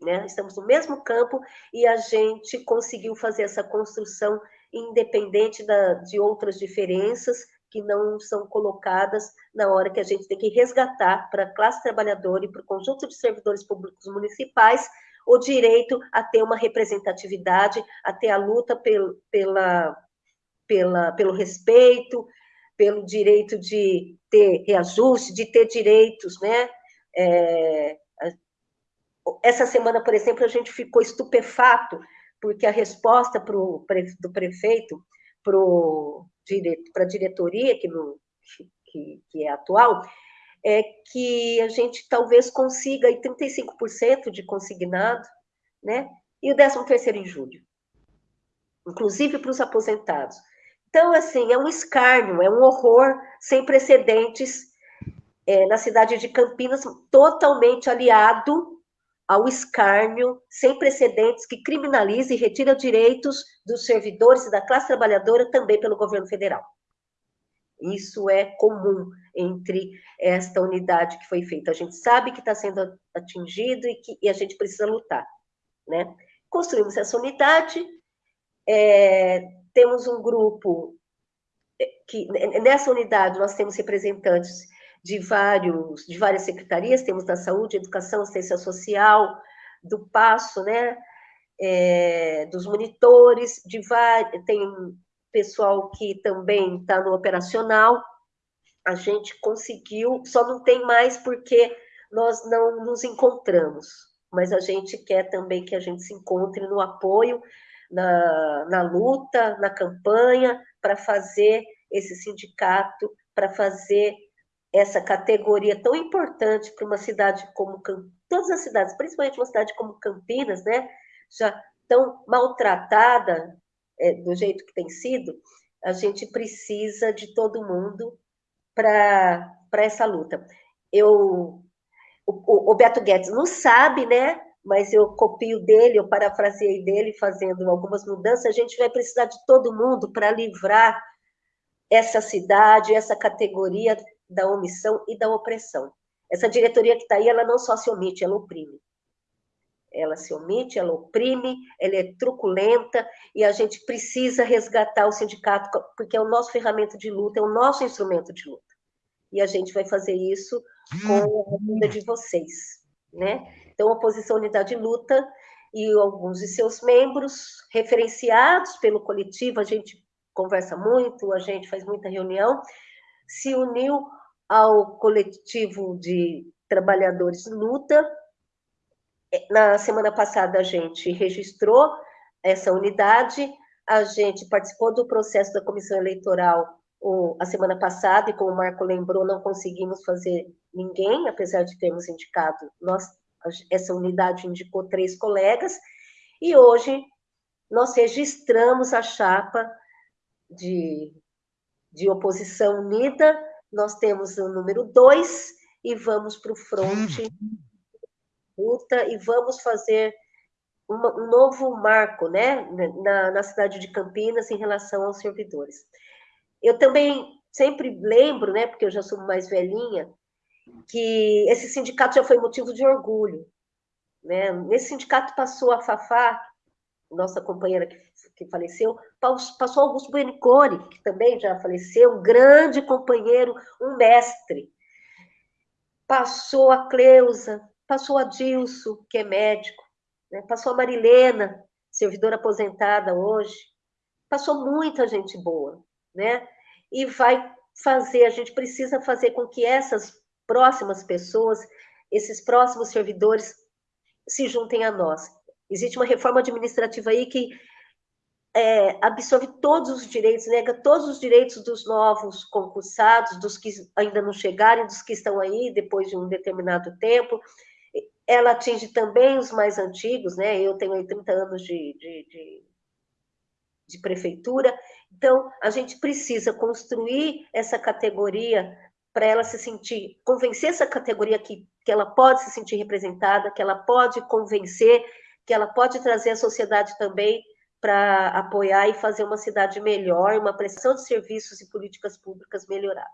né? Estamos no mesmo campo e a gente conseguiu fazer essa construção independente da, de outras diferenças que não são colocadas na hora que a gente tem que resgatar para a classe trabalhadora e para o conjunto de servidores públicos municipais o direito a ter uma representatividade, a ter a luta pelo, pela, pela, pelo respeito, pelo direito de ter reajuste, de ter direitos, né? É, essa semana, por exemplo, a gente ficou estupefato, porque a resposta pro, do prefeito para a diretoria, que, que, que é atual, é que a gente talvez consiga aí 35% de consignado, né? E o 13 terceiro em julho, inclusive para os aposentados. Então, assim, é um escárnio, é um horror sem precedentes é, na cidade de Campinas, totalmente aliado ao escárnio sem precedentes que criminaliza e retira direitos dos servidores e da classe trabalhadora também pelo governo federal. Isso é comum entre esta unidade que foi feita. A gente sabe que está sendo atingido e que e a gente precisa lutar. Né? Construímos essa unidade, é, temos um grupo é, que nessa unidade nós temos representantes de vários de várias secretarias, temos da saúde, educação, assistência social, do passo, né, é, dos monitores, de tem pessoal que também está no operacional. A gente conseguiu, só não tem mais porque nós não nos encontramos, mas a gente quer também que a gente se encontre no apoio, na, na luta, na campanha, para fazer esse sindicato, para fazer essa categoria tão importante para uma cidade como todas as cidades, principalmente uma cidade como Campinas, né, já tão maltratada é, do jeito que tem sido, a gente precisa de todo mundo para essa luta. Eu, o, o, Beto Guedes não sabe, né? Mas eu copio dele, eu parafraseei dele, fazendo algumas mudanças. A gente vai precisar de todo mundo para livrar essa cidade, essa categoria da omissão e da opressão. Essa diretoria que está aí, ela não só se omite, ela oprime ela se omite, ela oprime, ela é truculenta e a gente precisa resgatar o sindicato, porque é o nosso ferramenta de luta, é o nosso instrumento de luta. E a gente vai fazer isso com a ajuda de vocês, né? Então, a Oposição Unidade de Luta e alguns de seus membros, referenciados pelo coletivo, a gente conversa muito, a gente faz muita reunião, se uniu ao coletivo de trabalhadores luta, na semana passada a gente registrou essa unidade, a gente participou do processo da comissão eleitoral a semana passada, e como o Marco lembrou, não conseguimos fazer ninguém, apesar de termos indicado, nós, essa unidade indicou três colegas, e hoje nós registramos a chapa de, de oposição unida, nós temos o número dois, e vamos para o fronte luta e vamos fazer uma, um novo marco né, na, na cidade de Campinas em relação aos servidores. Eu também sempre lembro, né, porque eu já sou mais velhinha, que esse sindicato já foi motivo de orgulho. Né? Nesse sindicato passou a Fafá, nossa companheira que, que faleceu, passou Augusto Buenicore, que também já faleceu, um grande companheiro, um mestre. Passou a Cleusa, Passou a Dilso, que é médico, né? passou a Marilena, servidora aposentada hoje, passou muita gente boa, né? E vai fazer, a gente precisa fazer com que essas próximas pessoas, esses próximos servidores, se juntem a nós. Existe uma reforma administrativa aí que é, absorve todos os direitos, nega todos os direitos dos novos concursados, dos que ainda não chegaram, dos que estão aí depois de um determinado tempo, ela atinge também os mais antigos, né? Eu tenho 30 anos de, de, de, de prefeitura, então a gente precisa construir essa categoria para ela se sentir, convencer essa categoria que, que ela pode se sentir representada, que ela pode convencer, que ela pode trazer a sociedade também para apoiar e fazer uma cidade melhor, uma prestação de serviços e políticas públicas melhorada.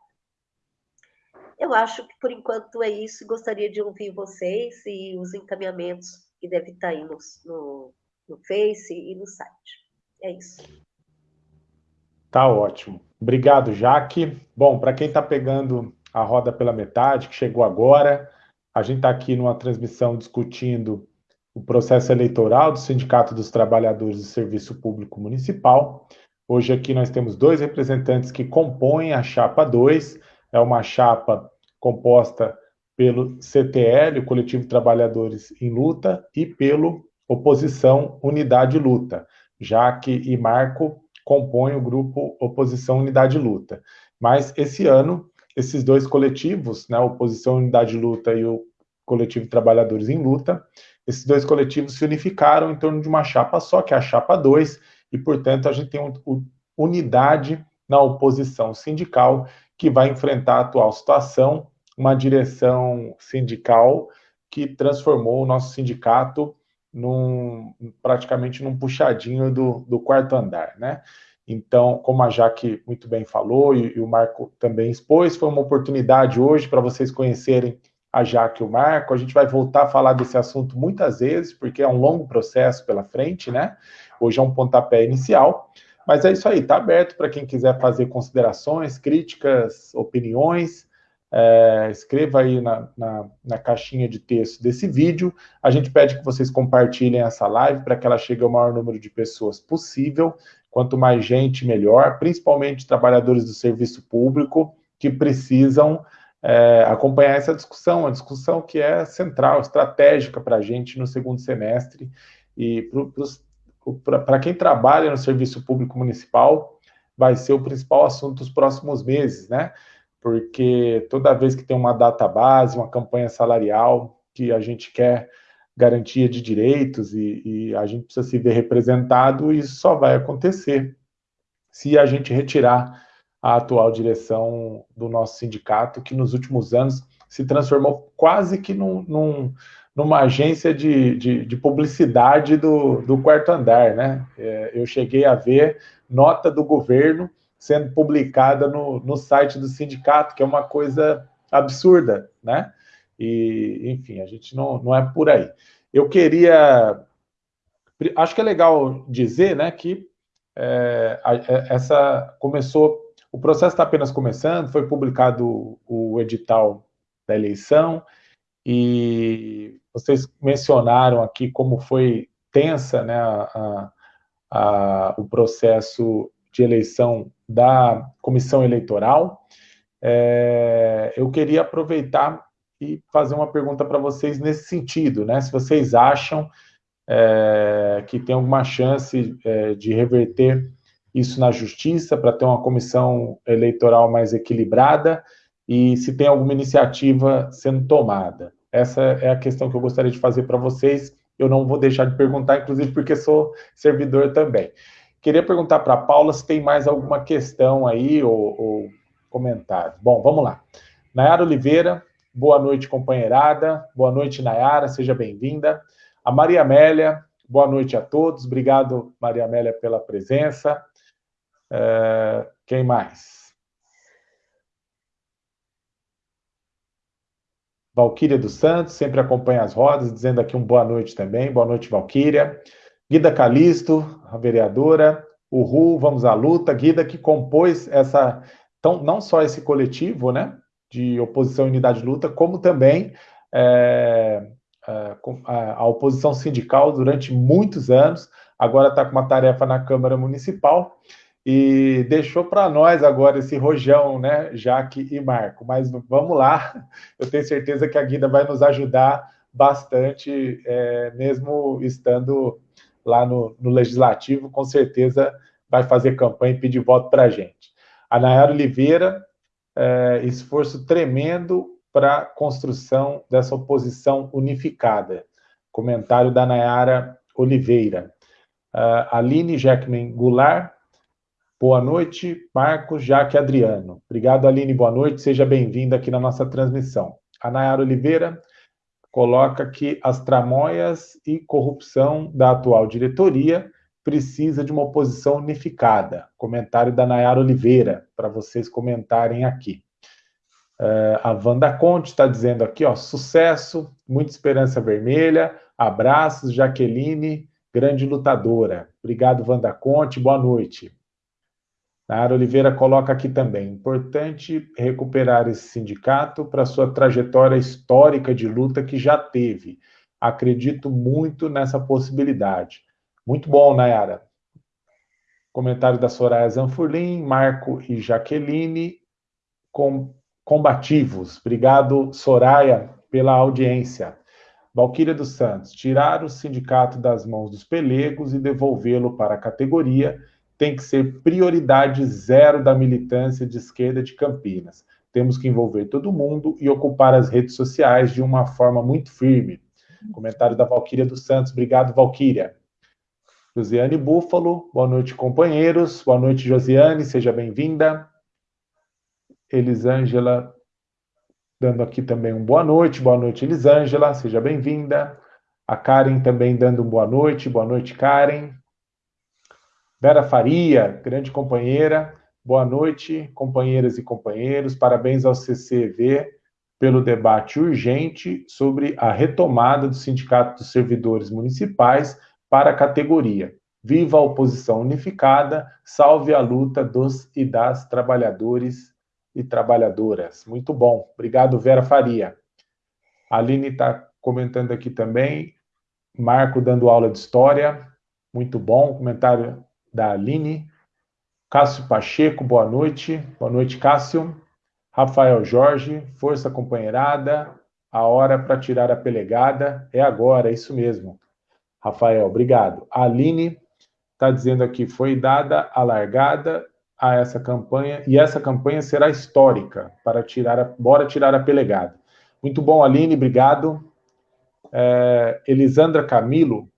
Eu acho que por enquanto é isso. Gostaria de ouvir vocês e os encaminhamentos que devem estar aí no, no, no Face e no site. É isso. Tá ótimo. Obrigado, Jaque. Bom, para quem está pegando a roda pela metade, que chegou agora, a gente está aqui numa transmissão discutindo o processo eleitoral do Sindicato dos Trabalhadores do Serviço Público Municipal. Hoje aqui nós temos dois representantes que compõem a chapa 2, é uma chapa composta pelo CTL, o Coletivo Trabalhadores em Luta, e pelo Oposição Unidade Luta. Jaque e Marco compõem o grupo Oposição Unidade Luta. Mas esse ano, esses dois coletivos, né, Oposição Unidade Luta e o Coletivo Trabalhadores em Luta, esses dois coletivos se unificaram em torno de uma chapa só, que é a chapa 2, e, portanto, a gente tem um, unidade na oposição sindical que vai enfrentar a atual situação, uma direção sindical que transformou o nosso sindicato num, praticamente num puxadinho do, do quarto andar, né? Então, como a Jaque muito bem falou e, e o Marco também expôs, foi uma oportunidade hoje para vocês conhecerem a Jaque e o Marco. A gente vai voltar a falar desse assunto muitas vezes, porque é um longo processo pela frente, né? Hoje é um pontapé inicial. Mas é isso aí, está aberto para quem quiser fazer considerações, críticas, opiniões. É, escreva aí na, na, na, caixinha de texto desse vídeo. A gente pede que vocês compartilhem essa live para que ela chegue ao maior número de pessoas possível. Quanto mais gente, melhor, principalmente trabalhadores do serviço público que precisam é, acompanhar essa discussão, uma discussão que é central, estratégica para a gente no segundo semestre e para quem trabalha no serviço público municipal, vai ser o principal assunto dos próximos meses, né? Porque toda vez que tem uma data base, uma campanha salarial, que a gente quer garantia de direitos e, e a gente precisa se ver representado, isso só vai acontecer se a gente retirar a atual direção do nosso sindicato, que nos últimos anos se transformou quase que num, num, numa agência de, de, de publicidade do, do, quarto andar, né? É, eu cheguei a ver nota do governo sendo publicada no, no site do sindicato, que é uma coisa absurda, né? E, enfim, a gente não, não é por aí. Eu queria... Acho que é legal dizer, né, que é, é essa começou o processo está apenas começando, foi publicado o edital da eleição, e vocês mencionaram aqui como foi tensa né, a, a, o processo de eleição da comissão eleitoral. É, eu queria aproveitar e fazer uma pergunta para vocês nesse sentido, né? Se vocês acham é, que tem alguma chance é, de reverter isso na justiça para ter uma comissão eleitoral mais equilibrada e se tem alguma iniciativa sendo tomada. Essa é a questão que eu gostaria de fazer para vocês. Eu não vou deixar de perguntar, inclusive porque sou servidor também. Queria perguntar para a Paula se tem mais alguma questão aí ou, ou comentário. Bom, vamos lá. Nayara Oliveira, boa noite, companheirada. Boa noite, Nayara, seja bem-vinda. A Maria Amélia, boa noite a todos. Obrigado, Maria Amélia, pela presença. Uh, quem mais? Valquíria dos Santos, sempre acompanha as rodas, dizendo aqui um boa noite também. Boa noite, Valquíria. Guida Calisto, a vereadora. Uhul, vamos à luta. Guida que compôs essa, então, não só esse coletivo, né, de oposição unidade de luta, como também é, a, a oposição sindical durante muitos anos. Agora está com uma tarefa na Câmara Municipal e deixou para nós agora esse rojão, né, Jaque e Marco. Mas vamos lá, eu tenho certeza que a Guida vai nos ajudar bastante, é, mesmo estando lá no, no, Legislativo, com certeza vai fazer campanha e pedir voto para a gente. A Nayara Oliveira, é, esforço tremendo para a construção dessa oposição unificada. Comentário da Nayara Oliveira. Uh, Aline Jackman Goulart, Boa noite, Marcos, Jaque Adriano. Obrigado, Aline, boa noite, seja bem-vinda aqui na nossa transmissão. A Nayara Oliveira coloca que as tramóias e corrupção da atual diretoria precisa de uma oposição unificada. Comentário da Nayara Oliveira, para vocês comentarem aqui. Uh, a Wanda Conte está dizendo aqui, ó, sucesso, muita esperança vermelha, abraços, Jaqueline, grande lutadora. Obrigado, Wanda Conte, boa noite. Nara Oliveira coloca aqui também, importante recuperar esse sindicato para sua trajetória histórica de luta que já teve. Acredito muito nessa possibilidade. Muito bom, Nayara. Comentário da Soraya Zanfurlim, Marco e Jaqueline, com, combativos. Obrigado, Soraya, pela audiência. Valquíria dos Santos, tirar o sindicato das mãos dos pelegos e devolvê-lo para a categoria tem que ser prioridade zero da militância de esquerda de Campinas. Temos que envolver todo mundo e ocupar as redes sociais de uma forma muito firme. Comentário da Valquíria dos Santos. Obrigado, Valquíria. Josiane Búfalo, boa noite, companheiros. Boa noite, Josiane, seja bem-vinda. Elisângela, dando aqui também um boa noite. Boa noite, Elisângela, seja bem-vinda. A Karen também dando um boa noite. Boa noite, Karen. Vera Faria, grande companheira. Boa noite, companheiras e companheiros. Parabéns ao CCV pelo debate urgente sobre a retomada do Sindicato dos Servidores Municipais para a categoria. Viva a oposição unificada, salve a luta dos e das trabalhadores e trabalhadoras. Muito bom. Obrigado, Vera Faria. A Aline está comentando aqui também. Marco dando aula de história. Muito bom. Comentário da Aline. Cássio Pacheco, boa noite. Boa noite, Cássio. Rafael Jorge, força companheirada. A hora para tirar a pelegada é agora, é isso mesmo. Rafael, obrigado. A Aline está dizendo aqui: foi dada a largada a essa campanha e essa campanha será histórica para tirar a, bora tirar a pelegada. Muito bom, Aline, obrigado. É, Elisandra Camilo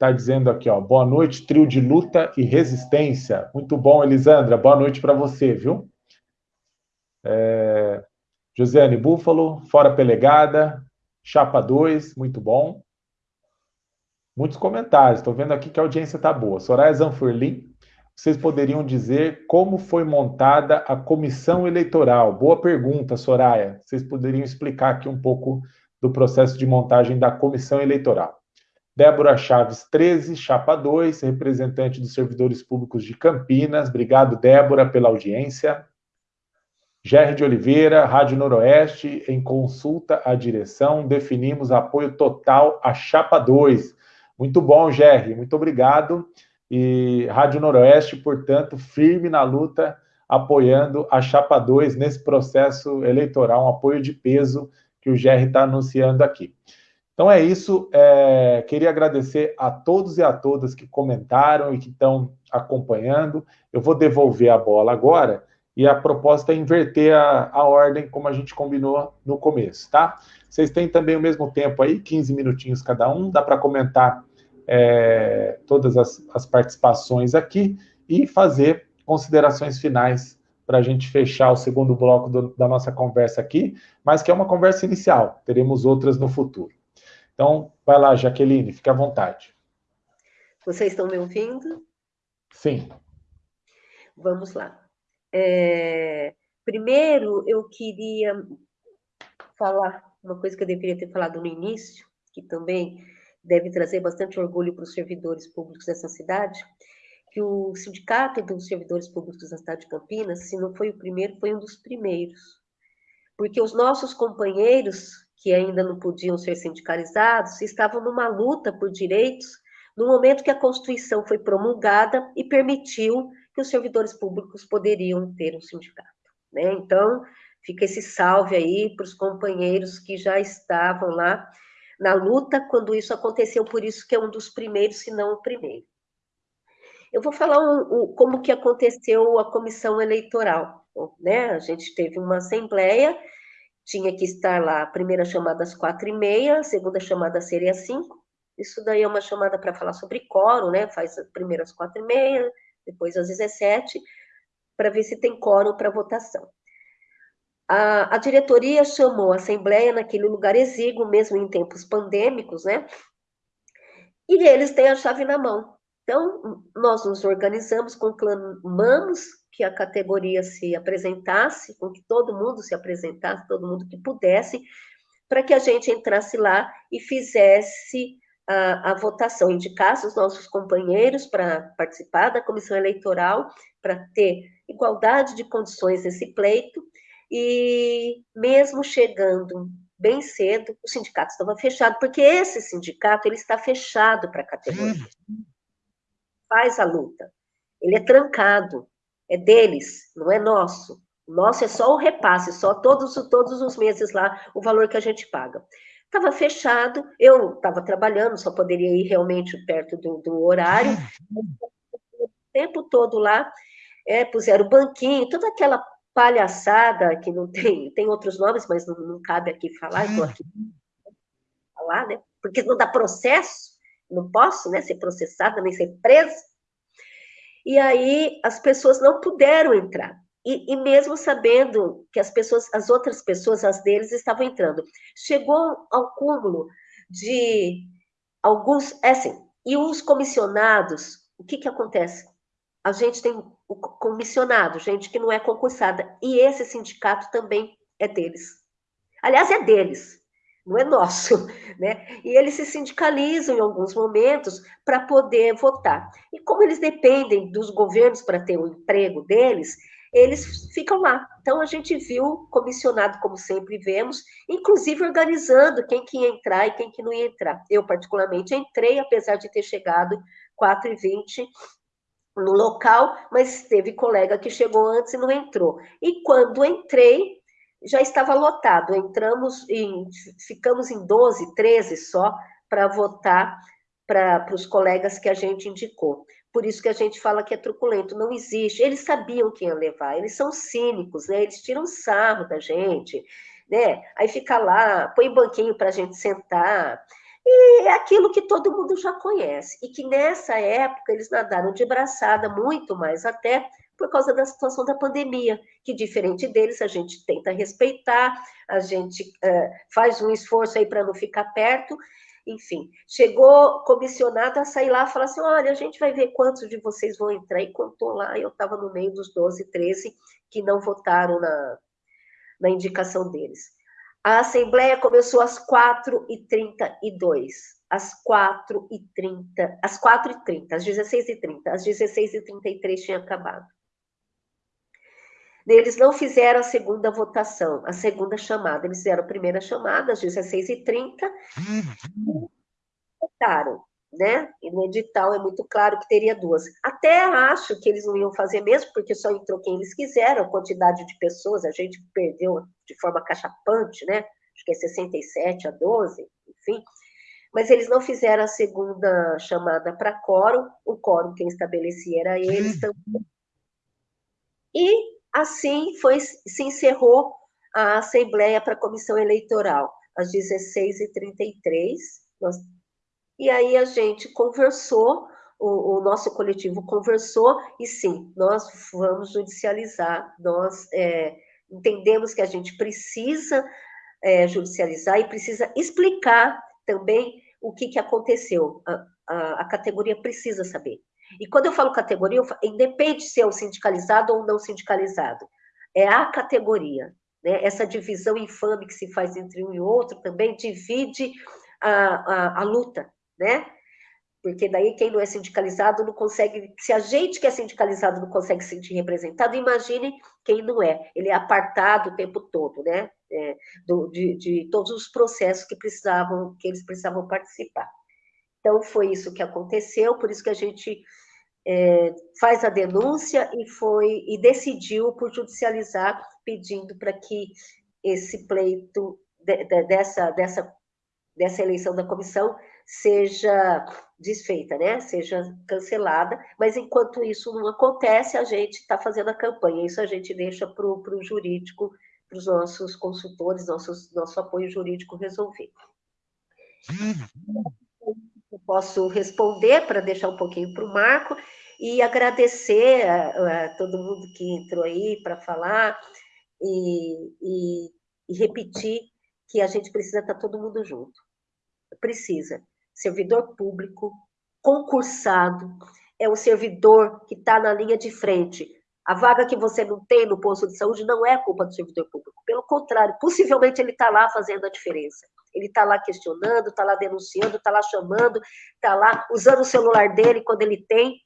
está dizendo aqui, ó, boa noite, trio de luta e resistência. Muito bom, Elisandra, boa noite para você, viu? É, Josiane Búfalo, fora pelegada, chapa 2, muito bom. Muitos comentários, estou vendo aqui que a audiência está boa. Soraya Zanfurlin, vocês poderiam dizer como foi montada a comissão eleitoral? Boa pergunta, Soraya. Vocês poderiam explicar aqui um pouco do processo de montagem da comissão eleitoral. Débora Chaves 13, chapa 2, representante dos servidores públicos de Campinas. Obrigado, Débora, pela audiência. Gerry de Oliveira, Rádio Noroeste, em consulta à direção, definimos apoio total à chapa 2. Muito bom, Gerry, muito obrigado. E Rádio Noroeste, portanto, firme na luta, apoiando a Chapa 2 nesse processo eleitoral, um apoio de peso que o Gerry está anunciando aqui. Então é isso. É, queria agradecer a todos e a todas que comentaram e que estão acompanhando. Eu vou devolver a bola agora e a proposta é inverter a, a ordem como a gente combinou no começo, tá? Vocês têm também o mesmo tempo aí, 15 minutinhos cada um, dá para comentar é, todas as, as participações aqui e fazer considerações finais para a gente fechar o segundo bloco do, da nossa conversa aqui, mas que é uma conversa inicial, teremos outras no futuro. Então, vai lá, Jaqueline, fique à vontade. Vocês estão me ouvindo? Sim. Vamos lá. É, primeiro, eu queria falar uma coisa que eu deveria ter falado no início, que também deve trazer bastante orgulho para os servidores públicos dessa cidade, que o Sindicato dos Servidores Públicos da cidade de Campinas, se não foi o primeiro, foi um dos primeiros. Porque os nossos companheiros, que ainda não podiam ser sindicalizados, estavam numa luta por direitos no momento que a Constituição foi promulgada e permitiu que os servidores públicos poderiam ter um sindicato. Né? Então, fica esse salve aí para os companheiros que já estavam lá na luta quando isso aconteceu, por isso que é um dos primeiros, se não o primeiro. Eu vou falar um, um, como que aconteceu a comissão eleitoral. Né? A gente teve uma assembleia, tinha que estar lá, a primeira chamada às quatro e meia, a segunda chamada seria às cinco. Isso daí é uma chamada para falar sobre quórum, né? Faz primeiro às quatro e meia, depois às 17, para ver se tem quórum para votação. A, a, diretoria chamou a Assembleia naquele lugar exíguo, mesmo em tempos pandêmicos, né? E eles têm a chave na mão. Então, nós nos organizamos, conclamamos que a categoria se apresentasse, com que todo mundo se apresentasse, todo mundo que pudesse, para que a gente entrasse lá e fizesse a, a votação, indicasse os nossos companheiros para participar da comissão eleitoral, para ter igualdade de condições nesse pleito, e mesmo chegando bem cedo, o sindicato estava fechado, porque esse sindicato ele está fechado para a categoria. Faz a luta. Ele é trancado, é deles, não é nosso. O nosso é só o repasse, só todos, todos os meses lá o valor que a gente paga. Estava fechado, eu estava trabalhando, só poderia ir realmente perto do, do horário. O tempo todo lá, é, puseram banquinho, toda aquela palhaçada que não tem, tem outros nomes, mas não, não cabe aqui falar, estou aqui falar, né? porque não dá processo, não posso né, ser processada, nem ser presa. E aí as pessoas não puderam entrar. E, e, mesmo sabendo que as pessoas, as outras pessoas, as deles, estavam entrando. Chegou ao cúmulo de alguns, é assim, e os comissionados, o que que acontece? A gente tem o comissionado, gente que não é concursada, e esse sindicato também é deles. Aliás, é deles, não é nosso, né? E eles se sindicalizam em alguns momentos para poder votar. E como eles dependem dos governos para ter o emprego deles, eles ficam lá. Então a gente viu comissionado, como sempre vemos, inclusive organizando quem que ia entrar e quem que não ia entrar. Eu, particularmente, entrei, apesar de ter chegado 4h20 no local, mas teve colega que chegou antes e não entrou. E quando entrei, já estava lotado. Entramos em, ficamos em 12, 13 só para votar para os colegas que a gente indicou. Por isso que a gente fala que é truculento, não existe. Eles sabiam que ia levar, eles são cínicos, né? Eles tiram sarro da gente, né? Aí fica lá, põe banquinho para a gente sentar. E é aquilo que todo mundo já conhece. E que nessa época eles nadaram de braçada, muito mais até por causa da situação da pandemia, que diferente deles, a gente tenta respeitar, a gente uh, faz um esforço aí para não ficar perto, enfim, chegou comissionado a sair lá e falar assim: olha, a gente vai ver quantos de vocês vão entrar. E contou lá, eu estava no meio dos 12, 13 que não votaram na, na indicação deles. A Assembleia começou às 4h32. Às 4h30, às 4h30, às 16h30, às 16h33 tinha acabado. Eles não fizeram a segunda votação, a segunda chamada. Eles fizeram a primeira chamada, às 16h30, votaram, né? E no edital é muito claro que teria duas. Até acho que eles não iam fazer mesmo, porque só entrou quem eles quiseram, a quantidade de pessoas, a gente perdeu de forma cachapante, né? Acho que é 67 a 12, enfim. Mas eles não fizeram a segunda chamada para quórum, o quórum quem estabelecia era eles também. E Assim, foi, se encerrou a Assembleia para a Comissão Eleitoral, às 16h33. Nós, e aí a gente conversou, o, o, nosso coletivo conversou, e sim, nós vamos judicializar, nós é, entendemos que a gente precisa é, judicializar e precisa explicar também o que, que aconteceu. A, a, a categoria precisa saber. E quando eu falo categoria, eu falo, independe se é o sindicalizado ou não sindicalizado. É a categoria. Né? Essa divisão infame que se faz entre um e outro também divide a, a, a luta, né? Porque daí quem não é sindicalizado não consegue. Se a gente que é sindicalizado não consegue se sentir representado, imagine quem não é. Ele é apartado o tempo todo, né? É, do, de, de todos os processos que precisavam, que eles precisavam participar. Então, foi isso que aconteceu, por isso que a gente é, faz a denúncia e foi e decidiu por judicializar, pedindo para que esse pleito de, de, dessa, dessa, dessa eleição da comissão seja desfeita, né? Seja cancelada, mas enquanto isso não acontece, a gente está fazendo a campanha. Isso a gente deixa para o jurídico, para os nossos consultores, nossos, nosso apoio jurídico resolver. Eu posso responder para deixar um pouquinho para o Marco e agradecer a, a, todo mundo que entrou aí para falar e, e, e, repetir que a gente precisa estar tá todo mundo junto. Precisa. Servidor público, concursado, é o servidor que está na linha de frente. A vaga que você não tem no posto de saúde não é culpa do servidor público. Pelo contrário, possivelmente ele está lá fazendo a diferença. Ele está lá questionando, está lá denunciando, está lá chamando, está lá usando o celular dele quando ele tem,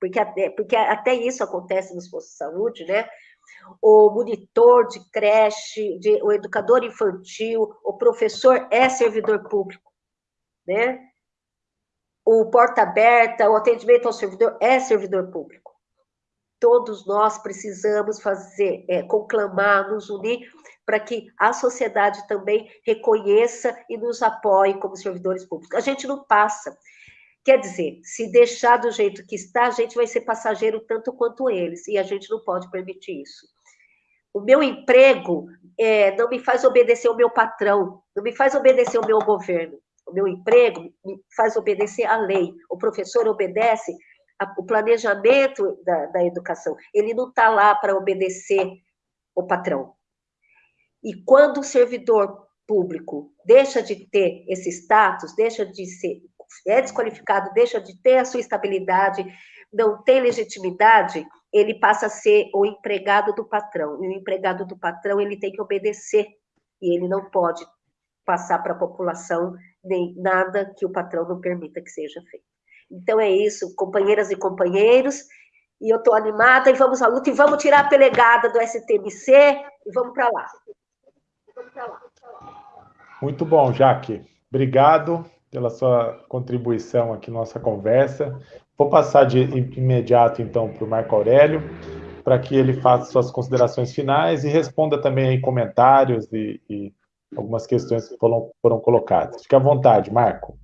porque até, porque até isso acontece nos postos de saúde, né? O monitor de creche, de, o educador infantil, o professor é servidor público, né? O porta aberta, o atendimento ao servidor é servidor público. Todos nós precisamos fazer, é, conclamar, nos unir para que a sociedade também reconheça e nos apoie como servidores públicos. A gente não passa. Quer dizer, se deixar do jeito que está, a gente vai ser passageiro tanto quanto eles, e a gente não pode permitir isso. O meu emprego é, não me faz obedecer o meu patrão, não me faz obedecer o meu governo. o meu emprego me faz obedecer à lei. O professor obedece o planejamento da, da educação. Ele não está lá para obedecer o patrão. E quando o servidor público deixa de ter esse status, deixa de ser, é desqualificado, deixa de ter a sua estabilidade, não tem legitimidade, ele passa a ser o empregado do patrão. E o empregado do patrão, ele tem que obedecer, e ele não pode passar para a população nem nada que o patrão não permita que seja feito. Então é isso, companheiras e companheiros, e eu estou animada, e vamos à luta, e vamos tirar a pelegada do STMC, e vamos para lá. Para lá. Muito bom, Jaque. Obrigado pela sua contribuição aqui na nossa conversa. Vou passar de imediato, então, para o Marco Aurélio, para que ele faça suas considerações finais e responda também comentários e, e algumas questões que foram, foram colocadas. Fique à vontade, Marco.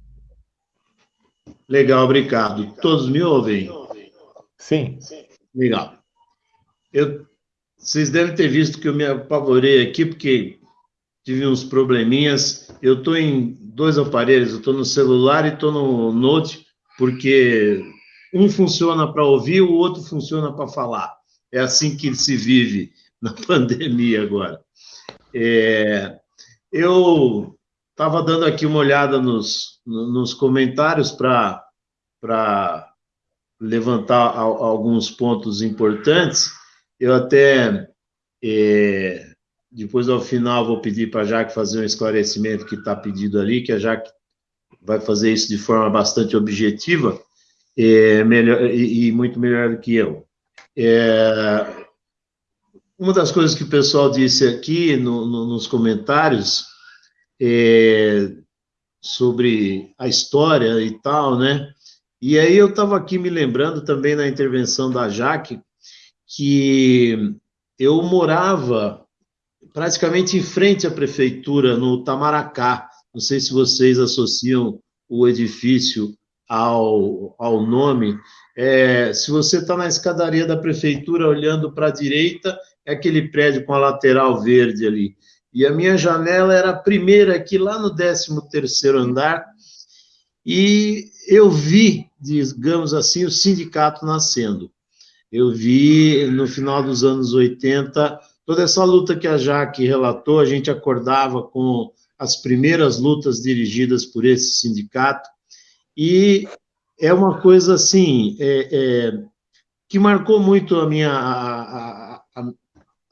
Legal, obrigado. Todos me ouvem? Sim. Legal. Eu, vocês devem ter visto que eu me apavorei aqui, porque tive uns probleminhas. Eu estou em dois aparelhos, eu estou no celular e estou no Note, porque um funciona para ouvir, o outro funciona para falar. É assim que se vive na pandemia agora. É, eu estava dando aqui uma olhada nos, nos comentários para levantar alguns pontos importantes. Eu até é, depois, ao final, vou pedir para a Jaque fazer um esclarecimento que está pedido ali, que a Jaque vai fazer isso de forma bastante objetiva é, melhor, e, e, muito melhor do que eu. É, uma das coisas que o pessoal disse aqui no, no, nos comentários é, sobre a história e tal, né? E aí eu estava aqui me lembrando também na intervenção da Jaque que eu morava praticamente em frente à prefeitura, no Tamaracá. Não sei se vocês associam o edifício ao, ao nome. É, se você está na escadaria da prefeitura olhando para a direita, é aquele prédio com a lateral verde ali. E a minha janela era a primeira aqui, lá no 13 terceiro andar, e eu vi, digamos assim, o sindicato nascendo. Eu vi, no final dos anos 80, Toda essa luta que a Jaque relatou, a gente acordava com as primeiras lutas dirigidas por esse sindicato, e é uma coisa assim, é, é, que marcou muito a minha, a, a,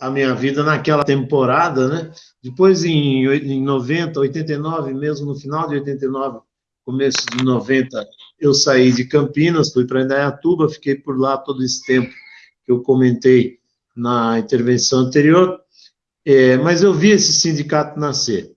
a, minha vida naquela temporada, né? Depois, em, em 90, 89, mesmo no final de 89, começo de 90, eu saí de Campinas, fui para Indaiatuba, fiquei por lá todo esse tempo que eu comentei na intervenção anterior, é, mas eu vi esse sindicato nascer.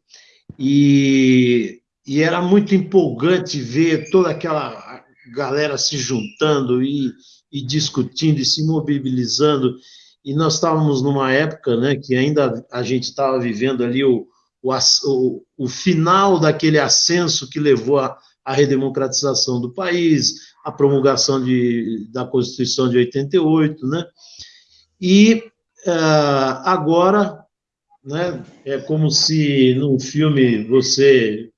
E, e era muito empolgante ver toda aquela galera se juntando e, e discutindo e se mobilizando. E nós estávamos numa época né, que ainda a gente estava vivendo ali o, o, o, final daquele ascenso que levou à, à redemocratização do país, a promulgação de, da Constituição de 88, né? E uh, agora, né, é como se no filme você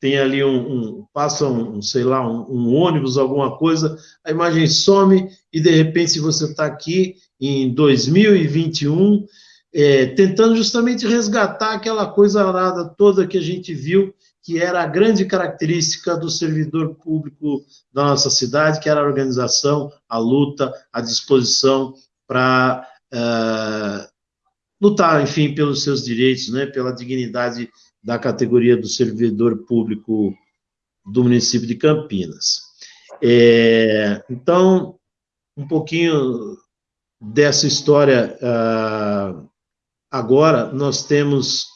tem ali um, um passa um, sei lá, um, um, ônibus, alguma coisa, a imagem some e de repente você está aqui em 2021 é, tentando justamente resgatar aquela coisa arada toda que a gente viu que era a grande característica do servidor público da nossa cidade, que era a organização, a luta, a disposição para uh, eh, lutar, enfim, pelos seus direitos, né, pela dignidade da categoria do servidor público do município de Campinas. É, então, um pouquinho dessa história uh, agora, nós temos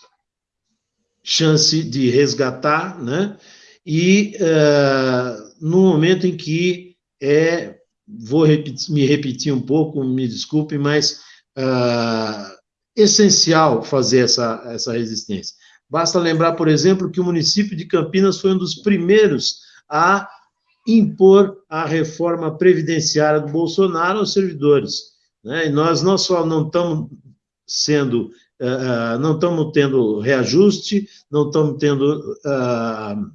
chance de resgatar, né? E uh, no momento em que é vou repetir, me repetir um pouco, me desculpe, mas uh, essencial fazer essa, essa resistência. Basta lembrar, por exemplo, que o município de Campinas foi um dos primeiros a impor a reforma previdenciária do Bolsonaro aos servidores. Né? E nós não só não estamos sendo, uh, não estamos tendo reajuste, não estamos tendo uh,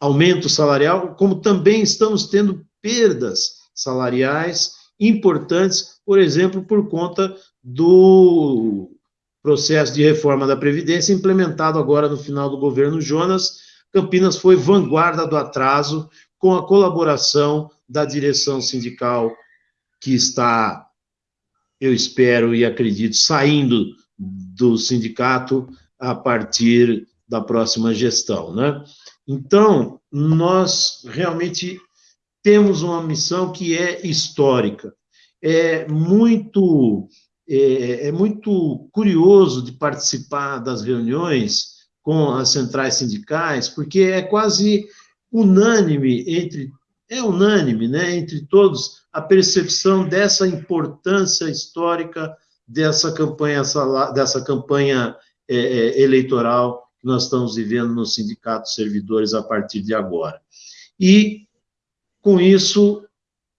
aumento salarial, como também estamos tendo perdas salariais importantes, por exemplo, por conta do processo de reforma da Previdência implementado agora no final do governo Jonas. Campinas foi vanguarda do atraso com a colaboração da direção sindical que está, eu espero e acredito, saindo do sindicato a partir da próxima gestão, né? Então, nós realmente temos uma missão que é histórica. É muito, é, é muito curioso de participar das reuniões com as centrais sindicais, porque é quase unânime entre é unânime, né, entre todos a percepção dessa importância histórica dessa campanha dessa campanha é, é eleitoral que nós estamos vivendo no sindicato de servidores a partir de agora. E com isso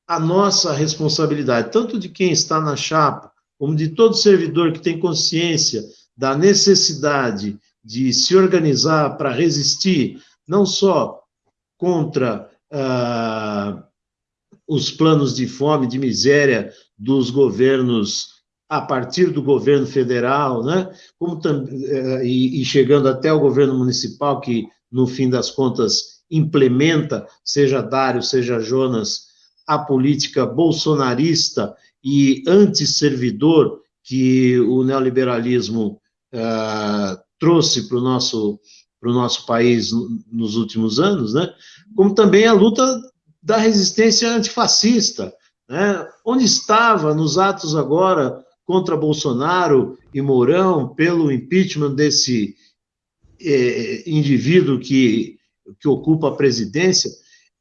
a nossa responsabilidade, tanto de quem está na chapa, como de todo servidor que tem consciência da necessidade de se organizar para resistir, não só contra ah, os planos de fome, de miséria dos governos a partir do governo federal, né? Como eh, e, e chegando até o governo municipal que no fim das contas implementa, seja Dário, seja Jonas, a política bolsonarista e antisservidor que o neoliberalismo uh, trouxe para o nosso, o nosso país nos últimos anos, né? como também a luta da resistência antifascista, né? onde estava nos atos agora contra Bolsonaro e Mourão pelo impeachment desse eh, indivíduo que, que ocupa a presidência,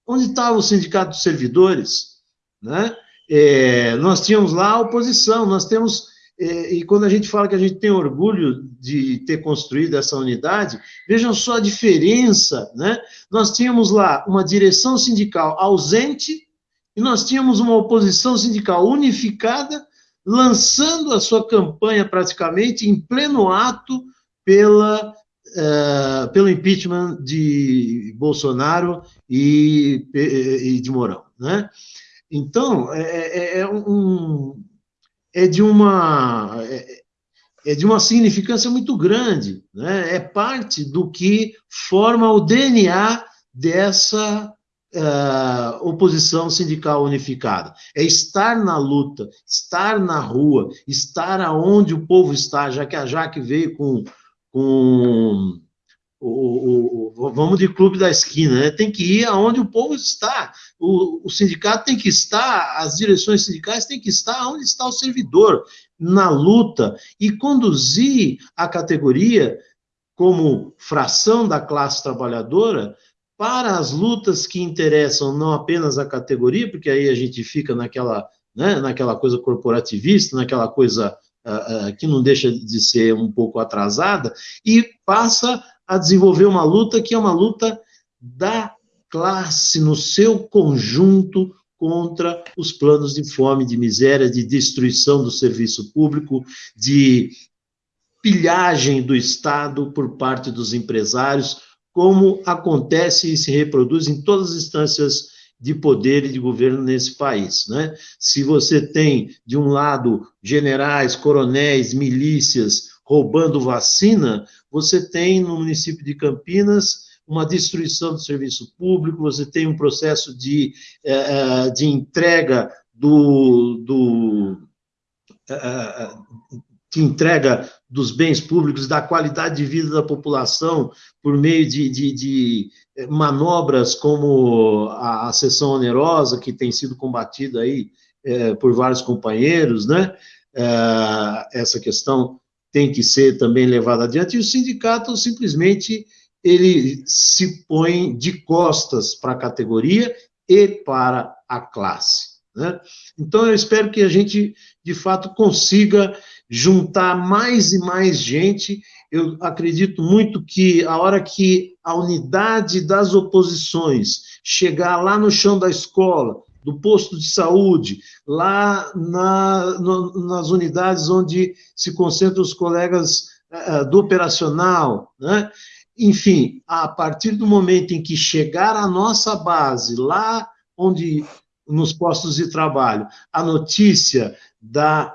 onde estava o sindicato dos servidores, né? É, nós tínhamos lá a oposição, nós temos, é, e quando a gente fala que a gente tem orgulho de ter construído essa unidade, vejam só a diferença, né? Nós tínhamos lá uma direção sindical ausente e nós tínhamos uma oposição sindical unificada, lançando a sua campanha praticamente em pleno ato pela, uh, pelo impeachment de Bolsonaro e, e de Mourão, né? Então, é, é, é, um, é de uma é, é, de uma significância muito grande, né? é parte do que forma o DNA dessa uh, oposição sindical unificada. É estar na luta, estar na rua, estar aonde o povo está, já que a Jaque veio com, com o, o, vamos de clube da esquina, né? tem que ir aonde o povo está. O, o, sindicato tem que estar, as direções sindicais têm que estar onde está o servidor, na luta, e conduzir a categoria como fração da classe trabalhadora para as lutas que interessam não apenas a categoria, porque aí a gente fica naquela, né, naquela coisa corporativista, naquela coisa que não deixa de ser um pouco atrasada, e passa a desenvolver uma luta que é uma luta da classe no seu conjunto contra os planos de fome, de miséria, de destruição do serviço público, de pilhagem do Estado por parte dos empresários, como acontece e se reproduz em todas as instâncias de poder e de governo nesse país. Né? Se você tem, de um lado, generais, coronéis, milícias roubando vacina, você tem no município de Campinas uma destruição do serviço público, você tem um processo de, eh, eh, de entrega do, do eh, de entrega dos bens públicos, da qualidade de vida da população por meio de, de, de manobras como a, a sessão onerosa, que tem sido combatida aí é, por vários companheiros, né? É, essa questão tem que ser também levada adiante, e o sindicato simplesmente ele se põe de costas para a categoria e para a classe. Né? Então, eu espero que a gente, de fato, consiga juntar mais e mais gente. Eu acredito muito que a hora que a unidade das oposições chegar lá no chão da escola, do posto de saúde, lá na, no, nas unidades onde se concentram os colegas uh, do operacional, né? enfim, a partir do momento em que chegar a nossa base, lá onde nos postos de trabalho, a notícia da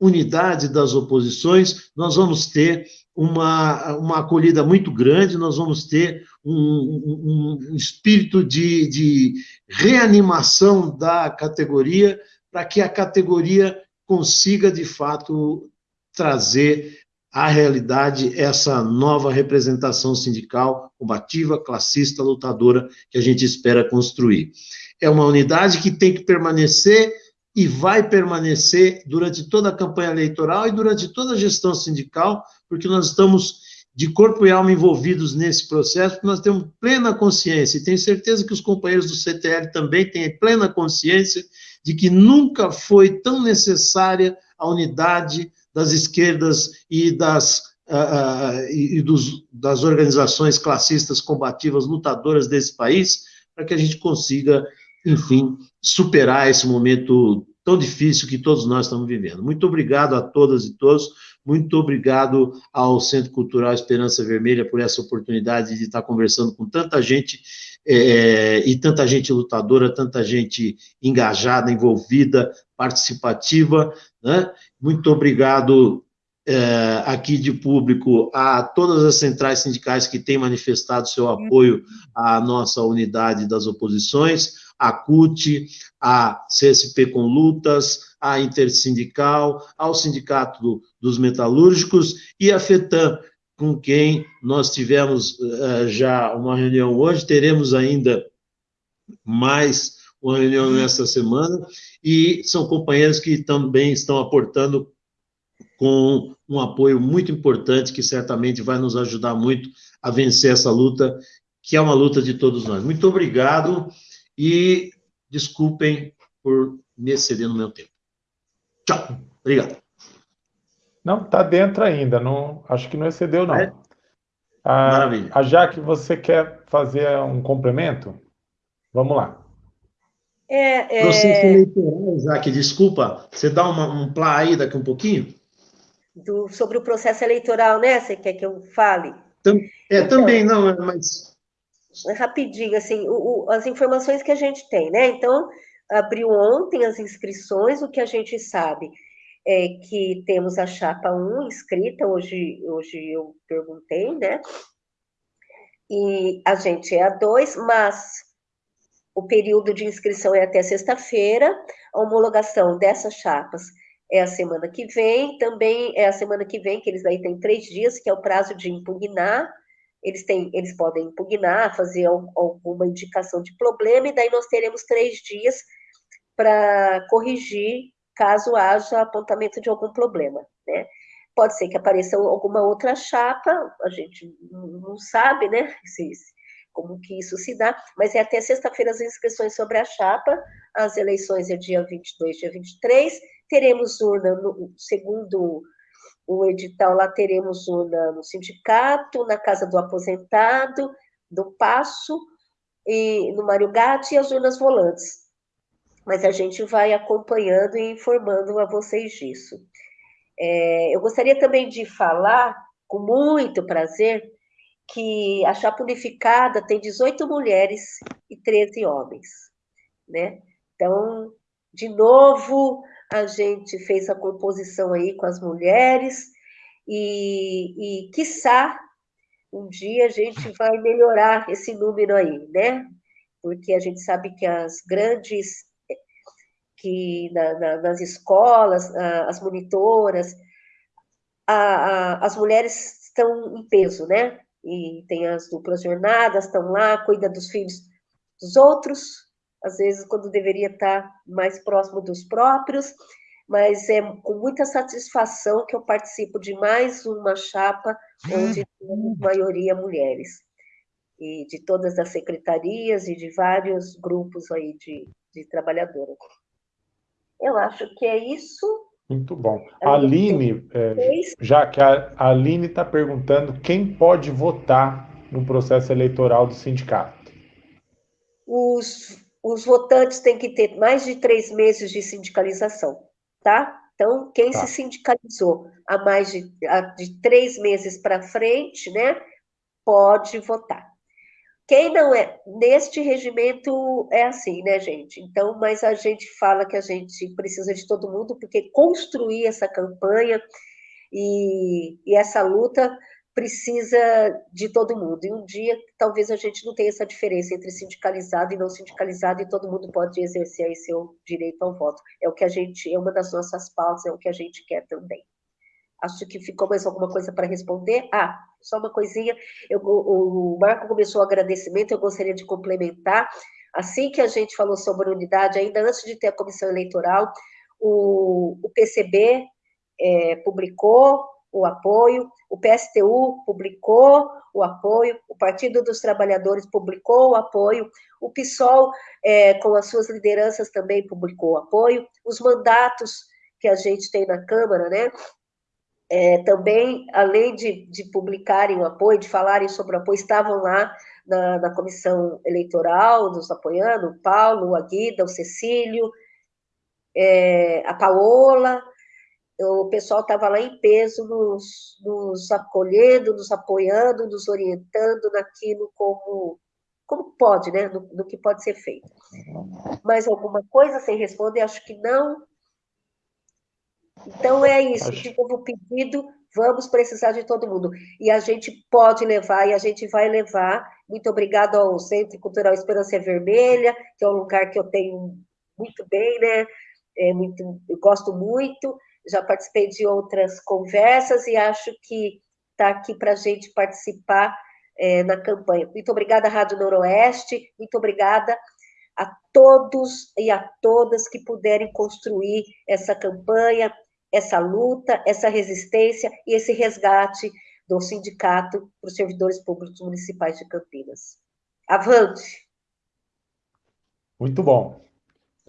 unidade das oposições, nós vamos ter uma, uma acolhida muito grande, nós vamos ter um, um, um espírito de, de reanimação da categoria, para que a categoria consiga, de fato, trazer à realidade essa nova representação sindical combativa, classista, lutadora que a gente espera construir. É uma unidade que tem que permanecer e vai permanecer durante toda a campanha eleitoral e durante toda a gestão sindical, porque nós estamos de corpo e alma envolvidos nesse processo, nós temos plena consciência, e tenho certeza que os companheiros do CTL também têm plena consciência de que nunca foi tão necessária a unidade das esquerdas e das, uh, e dos, das organizações classistas combativas lutadoras desse país, para que a gente consiga enfim, superar esse momento tão difícil que todos nós estamos vivendo. Muito obrigado a todas e todos, muito obrigado ao Centro Cultural Esperança Vermelha por essa oportunidade de estar conversando com tanta gente é, e tanta gente lutadora, tanta gente engajada, envolvida, participativa. Né? Muito obrigado é, aqui de público a todas as centrais sindicais que têm manifestado seu apoio à nossa unidade das oposições a CUT, a CSP com Lutas, a Intersindical, ao Sindicato dos Metalúrgicos e a FETAM, com quem nós tivemos uh, já uma reunião hoje, teremos ainda mais uma reunião nesta semana, e são companheiros que também estão aportando com um apoio muito importante, que certamente vai nos ajudar muito a vencer essa luta, que é uma luta de todos nós. Muito obrigado. E desculpem por me exceder no meu tempo. Tchau. Obrigado. Não, está dentro ainda. Não, acho que não excedeu, não. É? A, Maravilha. A Jaque, você quer fazer um complemento? Vamos lá. É, é... Processo eleitoral, Jaque, desculpa. Você dá uma, um plá aí daqui um pouquinho? Do, sobre o processo eleitoral, né? Você quer que eu fale? É, então, também, não, mas rapidinho, assim, o, o, as informações que a gente tem, né? Então, abriu ontem as inscrições, o que a gente sabe é que temos a chapa 1 inscrita, hoje, hoje eu perguntei, né? E a gente é a 2, mas o período de inscrição é até sexta-feira, a homologação dessas chapas é a semana que vem, também é a semana que vem, que eles aí têm três dias, que é o prazo de impugnar, eles, têm, eles podem impugnar, fazer alguma indicação de problema, e daí nós teremos três dias para corrigir caso haja apontamento de algum problema, né? Pode ser que apareça alguma outra chapa, a gente não sabe, né, se, como que isso se dá, mas é até sexta-feira as inscrições sobre a chapa, as eleições é dia 22, dia 23, teremos urna, no, segundo o edital lá teremos urna no sindicato, na casa do aposentado, do Passo, e no Mário Gatti e as urnas volantes. Mas a gente vai acompanhando e informando a vocês disso. É, eu gostaria também de falar, com muito prazer, que a chapa unificada tem 18 mulheres e 13 homens, né? Então, de novo, a gente fez a composição aí com as mulheres e, e quiçá, um dia a gente vai melhorar esse número aí, né? Porque a gente sabe que as grandes, que na, na, nas escolas, as monitoras, a, a, as mulheres estão em peso, né? E tem as duplas jornadas, estão lá, cuida dos filhos dos outros, às vezes quando deveria estar mais próximo dos próprios, mas é com muita satisfação que eu participo de mais uma chapa onde temos maioria mulheres, e de todas as secretarias e de vários grupos aí de, de trabalhadoras. Eu acho que é isso. Muito bom. A Aline, é, já que a Aline está perguntando quem pode votar no processo eleitoral do sindicato. Os os votantes têm que ter mais de três meses de sindicalização, tá? Então, quem tá. se sindicalizou há mais de, há de três meses para frente, né? pode votar. Quem não é, neste regimento é assim, né, gente? Então, mas a gente fala que a gente precisa de todo mundo, porque construir essa campanha e, e essa luta precisa de todo mundo. E um dia, talvez a gente não tenha essa diferença entre sindicalizado e não sindicalizado, e todo mundo pode exercer aí seu direito ao voto. É o que a gente, é uma das nossas pautas, é o que a gente quer também. Acho que ficou mais alguma coisa para responder. Ah, só uma coisinha. Eu, o, Marco começou o agradecimento, eu gostaria de complementar. Assim que a gente falou sobre unidade, ainda antes de ter a comissão eleitoral, o, o PCB é, publicou o apoio, o PSTU publicou o apoio, o Partido dos Trabalhadores publicou o apoio, o PSOL, é, com as suas lideranças, também publicou o apoio, os mandatos que a gente tem na Câmara, né, é, também, além de, de, publicarem o apoio, de falarem sobre o apoio, estavam lá na, na comissão eleitoral, nos apoiando, o Paulo, a Guida, o Cecílio, é, a Paola, o pessoal estava lá em peso, nos, nos acolhendo, nos apoiando, nos orientando naquilo como, como pode, né, no, no que pode ser feito. Mais alguma coisa sem responder? Acho que não. Então é isso, Acho... de novo pedido, vamos precisar de todo mundo. E a gente pode levar, e a gente vai levar. Muito obrigado ao Centro Cultural Esperança Vermelha, que é um lugar que eu tenho muito bem, né? É muito, eu gosto muito, já participei de outras conversas e acho que está aqui para a gente participar é, na campanha. Muito obrigada, Rádio Noroeste, muito obrigada a todos e a todas que puderem construir essa campanha, essa luta, essa resistência e esse resgate do sindicato para os servidores públicos municipais de Campinas. Avante! Muito bom.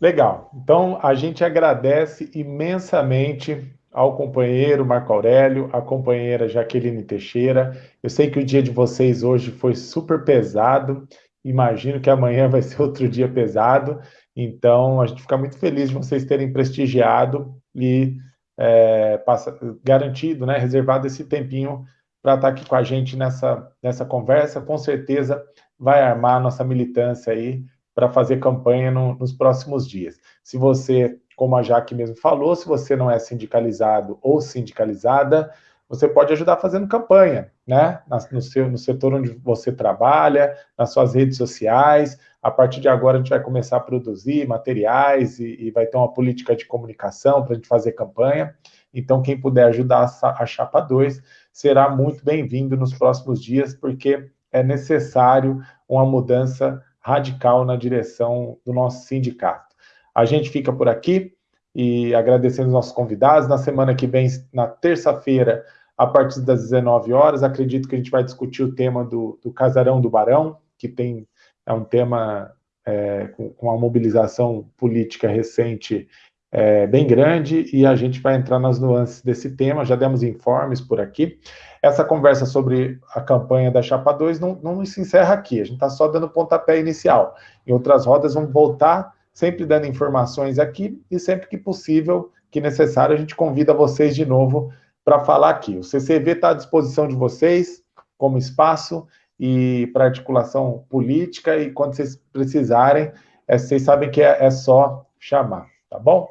Legal. Então, a gente agradece imensamente ao companheiro Marco Aurélio, à companheira Jaqueline Teixeira. Eu sei que o dia de vocês hoje foi super pesado. Imagino que amanhã vai ser outro dia pesado. Então, a gente fica muito feliz de vocês terem prestigiado e é, passa, garantido, né, reservado esse tempinho para estar tá aqui com a gente nessa, nessa conversa. Com certeza vai armar a nossa militância aí para fazer campanha no, nos próximos dias. Se você, como a Jaque mesmo falou, se você não é sindicalizado ou sindicalizada, você pode ajudar fazendo campanha, né? No, seu, no setor onde você trabalha, nas suas redes sociais. A partir de agora, a gente vai começar a produzir materiais e, e vai ter uma política de comunicação para a gente fazer campanha. Então, quem puder ajudar a, a Chapa 2 será muito bem-vindo nos próximos dias, porque é necessário uma mudança radical na direção do nosso sindicato. A gente fica por aqui e agradecendo os nossos convidados. Na semana que vem, na terça-feira, a partir das 19 horas. Acredito que a gente vai discutir o tema do, do Casarão do Barão, que tem é um tema é, com, com uma mobilização política recente é, bem grande, e a gente vai entrar nas nuances desse tema, já demos informes por aqui. Essa conversa sobre a campanha da Chapa 2 não, não se encerra aqui, a gente está só dando pontapé inicial. Em outras rodas, vamos voltar, sempre dando informações aqui, e sempre que possível, que necessário, a gente convida vocês de novo para falar aqui. O CCV está à disposição de vocês como espaço e para articulação política e quando vocês precisarem, é, vocês sabem que é, é só chamar, tá bom?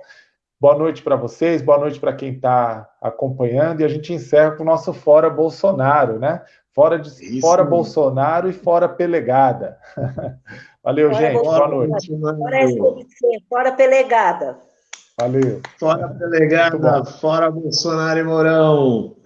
Boa noite para vocês, boa noite para quem está acompanhando e a gente encerra com o nosso Fora Bolsonaro, né? Fora, de, fora Bolsonaro e fora Pelegada. Valeu, fora gente. Boa noite. Fora, fora Pelegada. Valeu. Fora delegada, fora Bolsonaro e Mourão.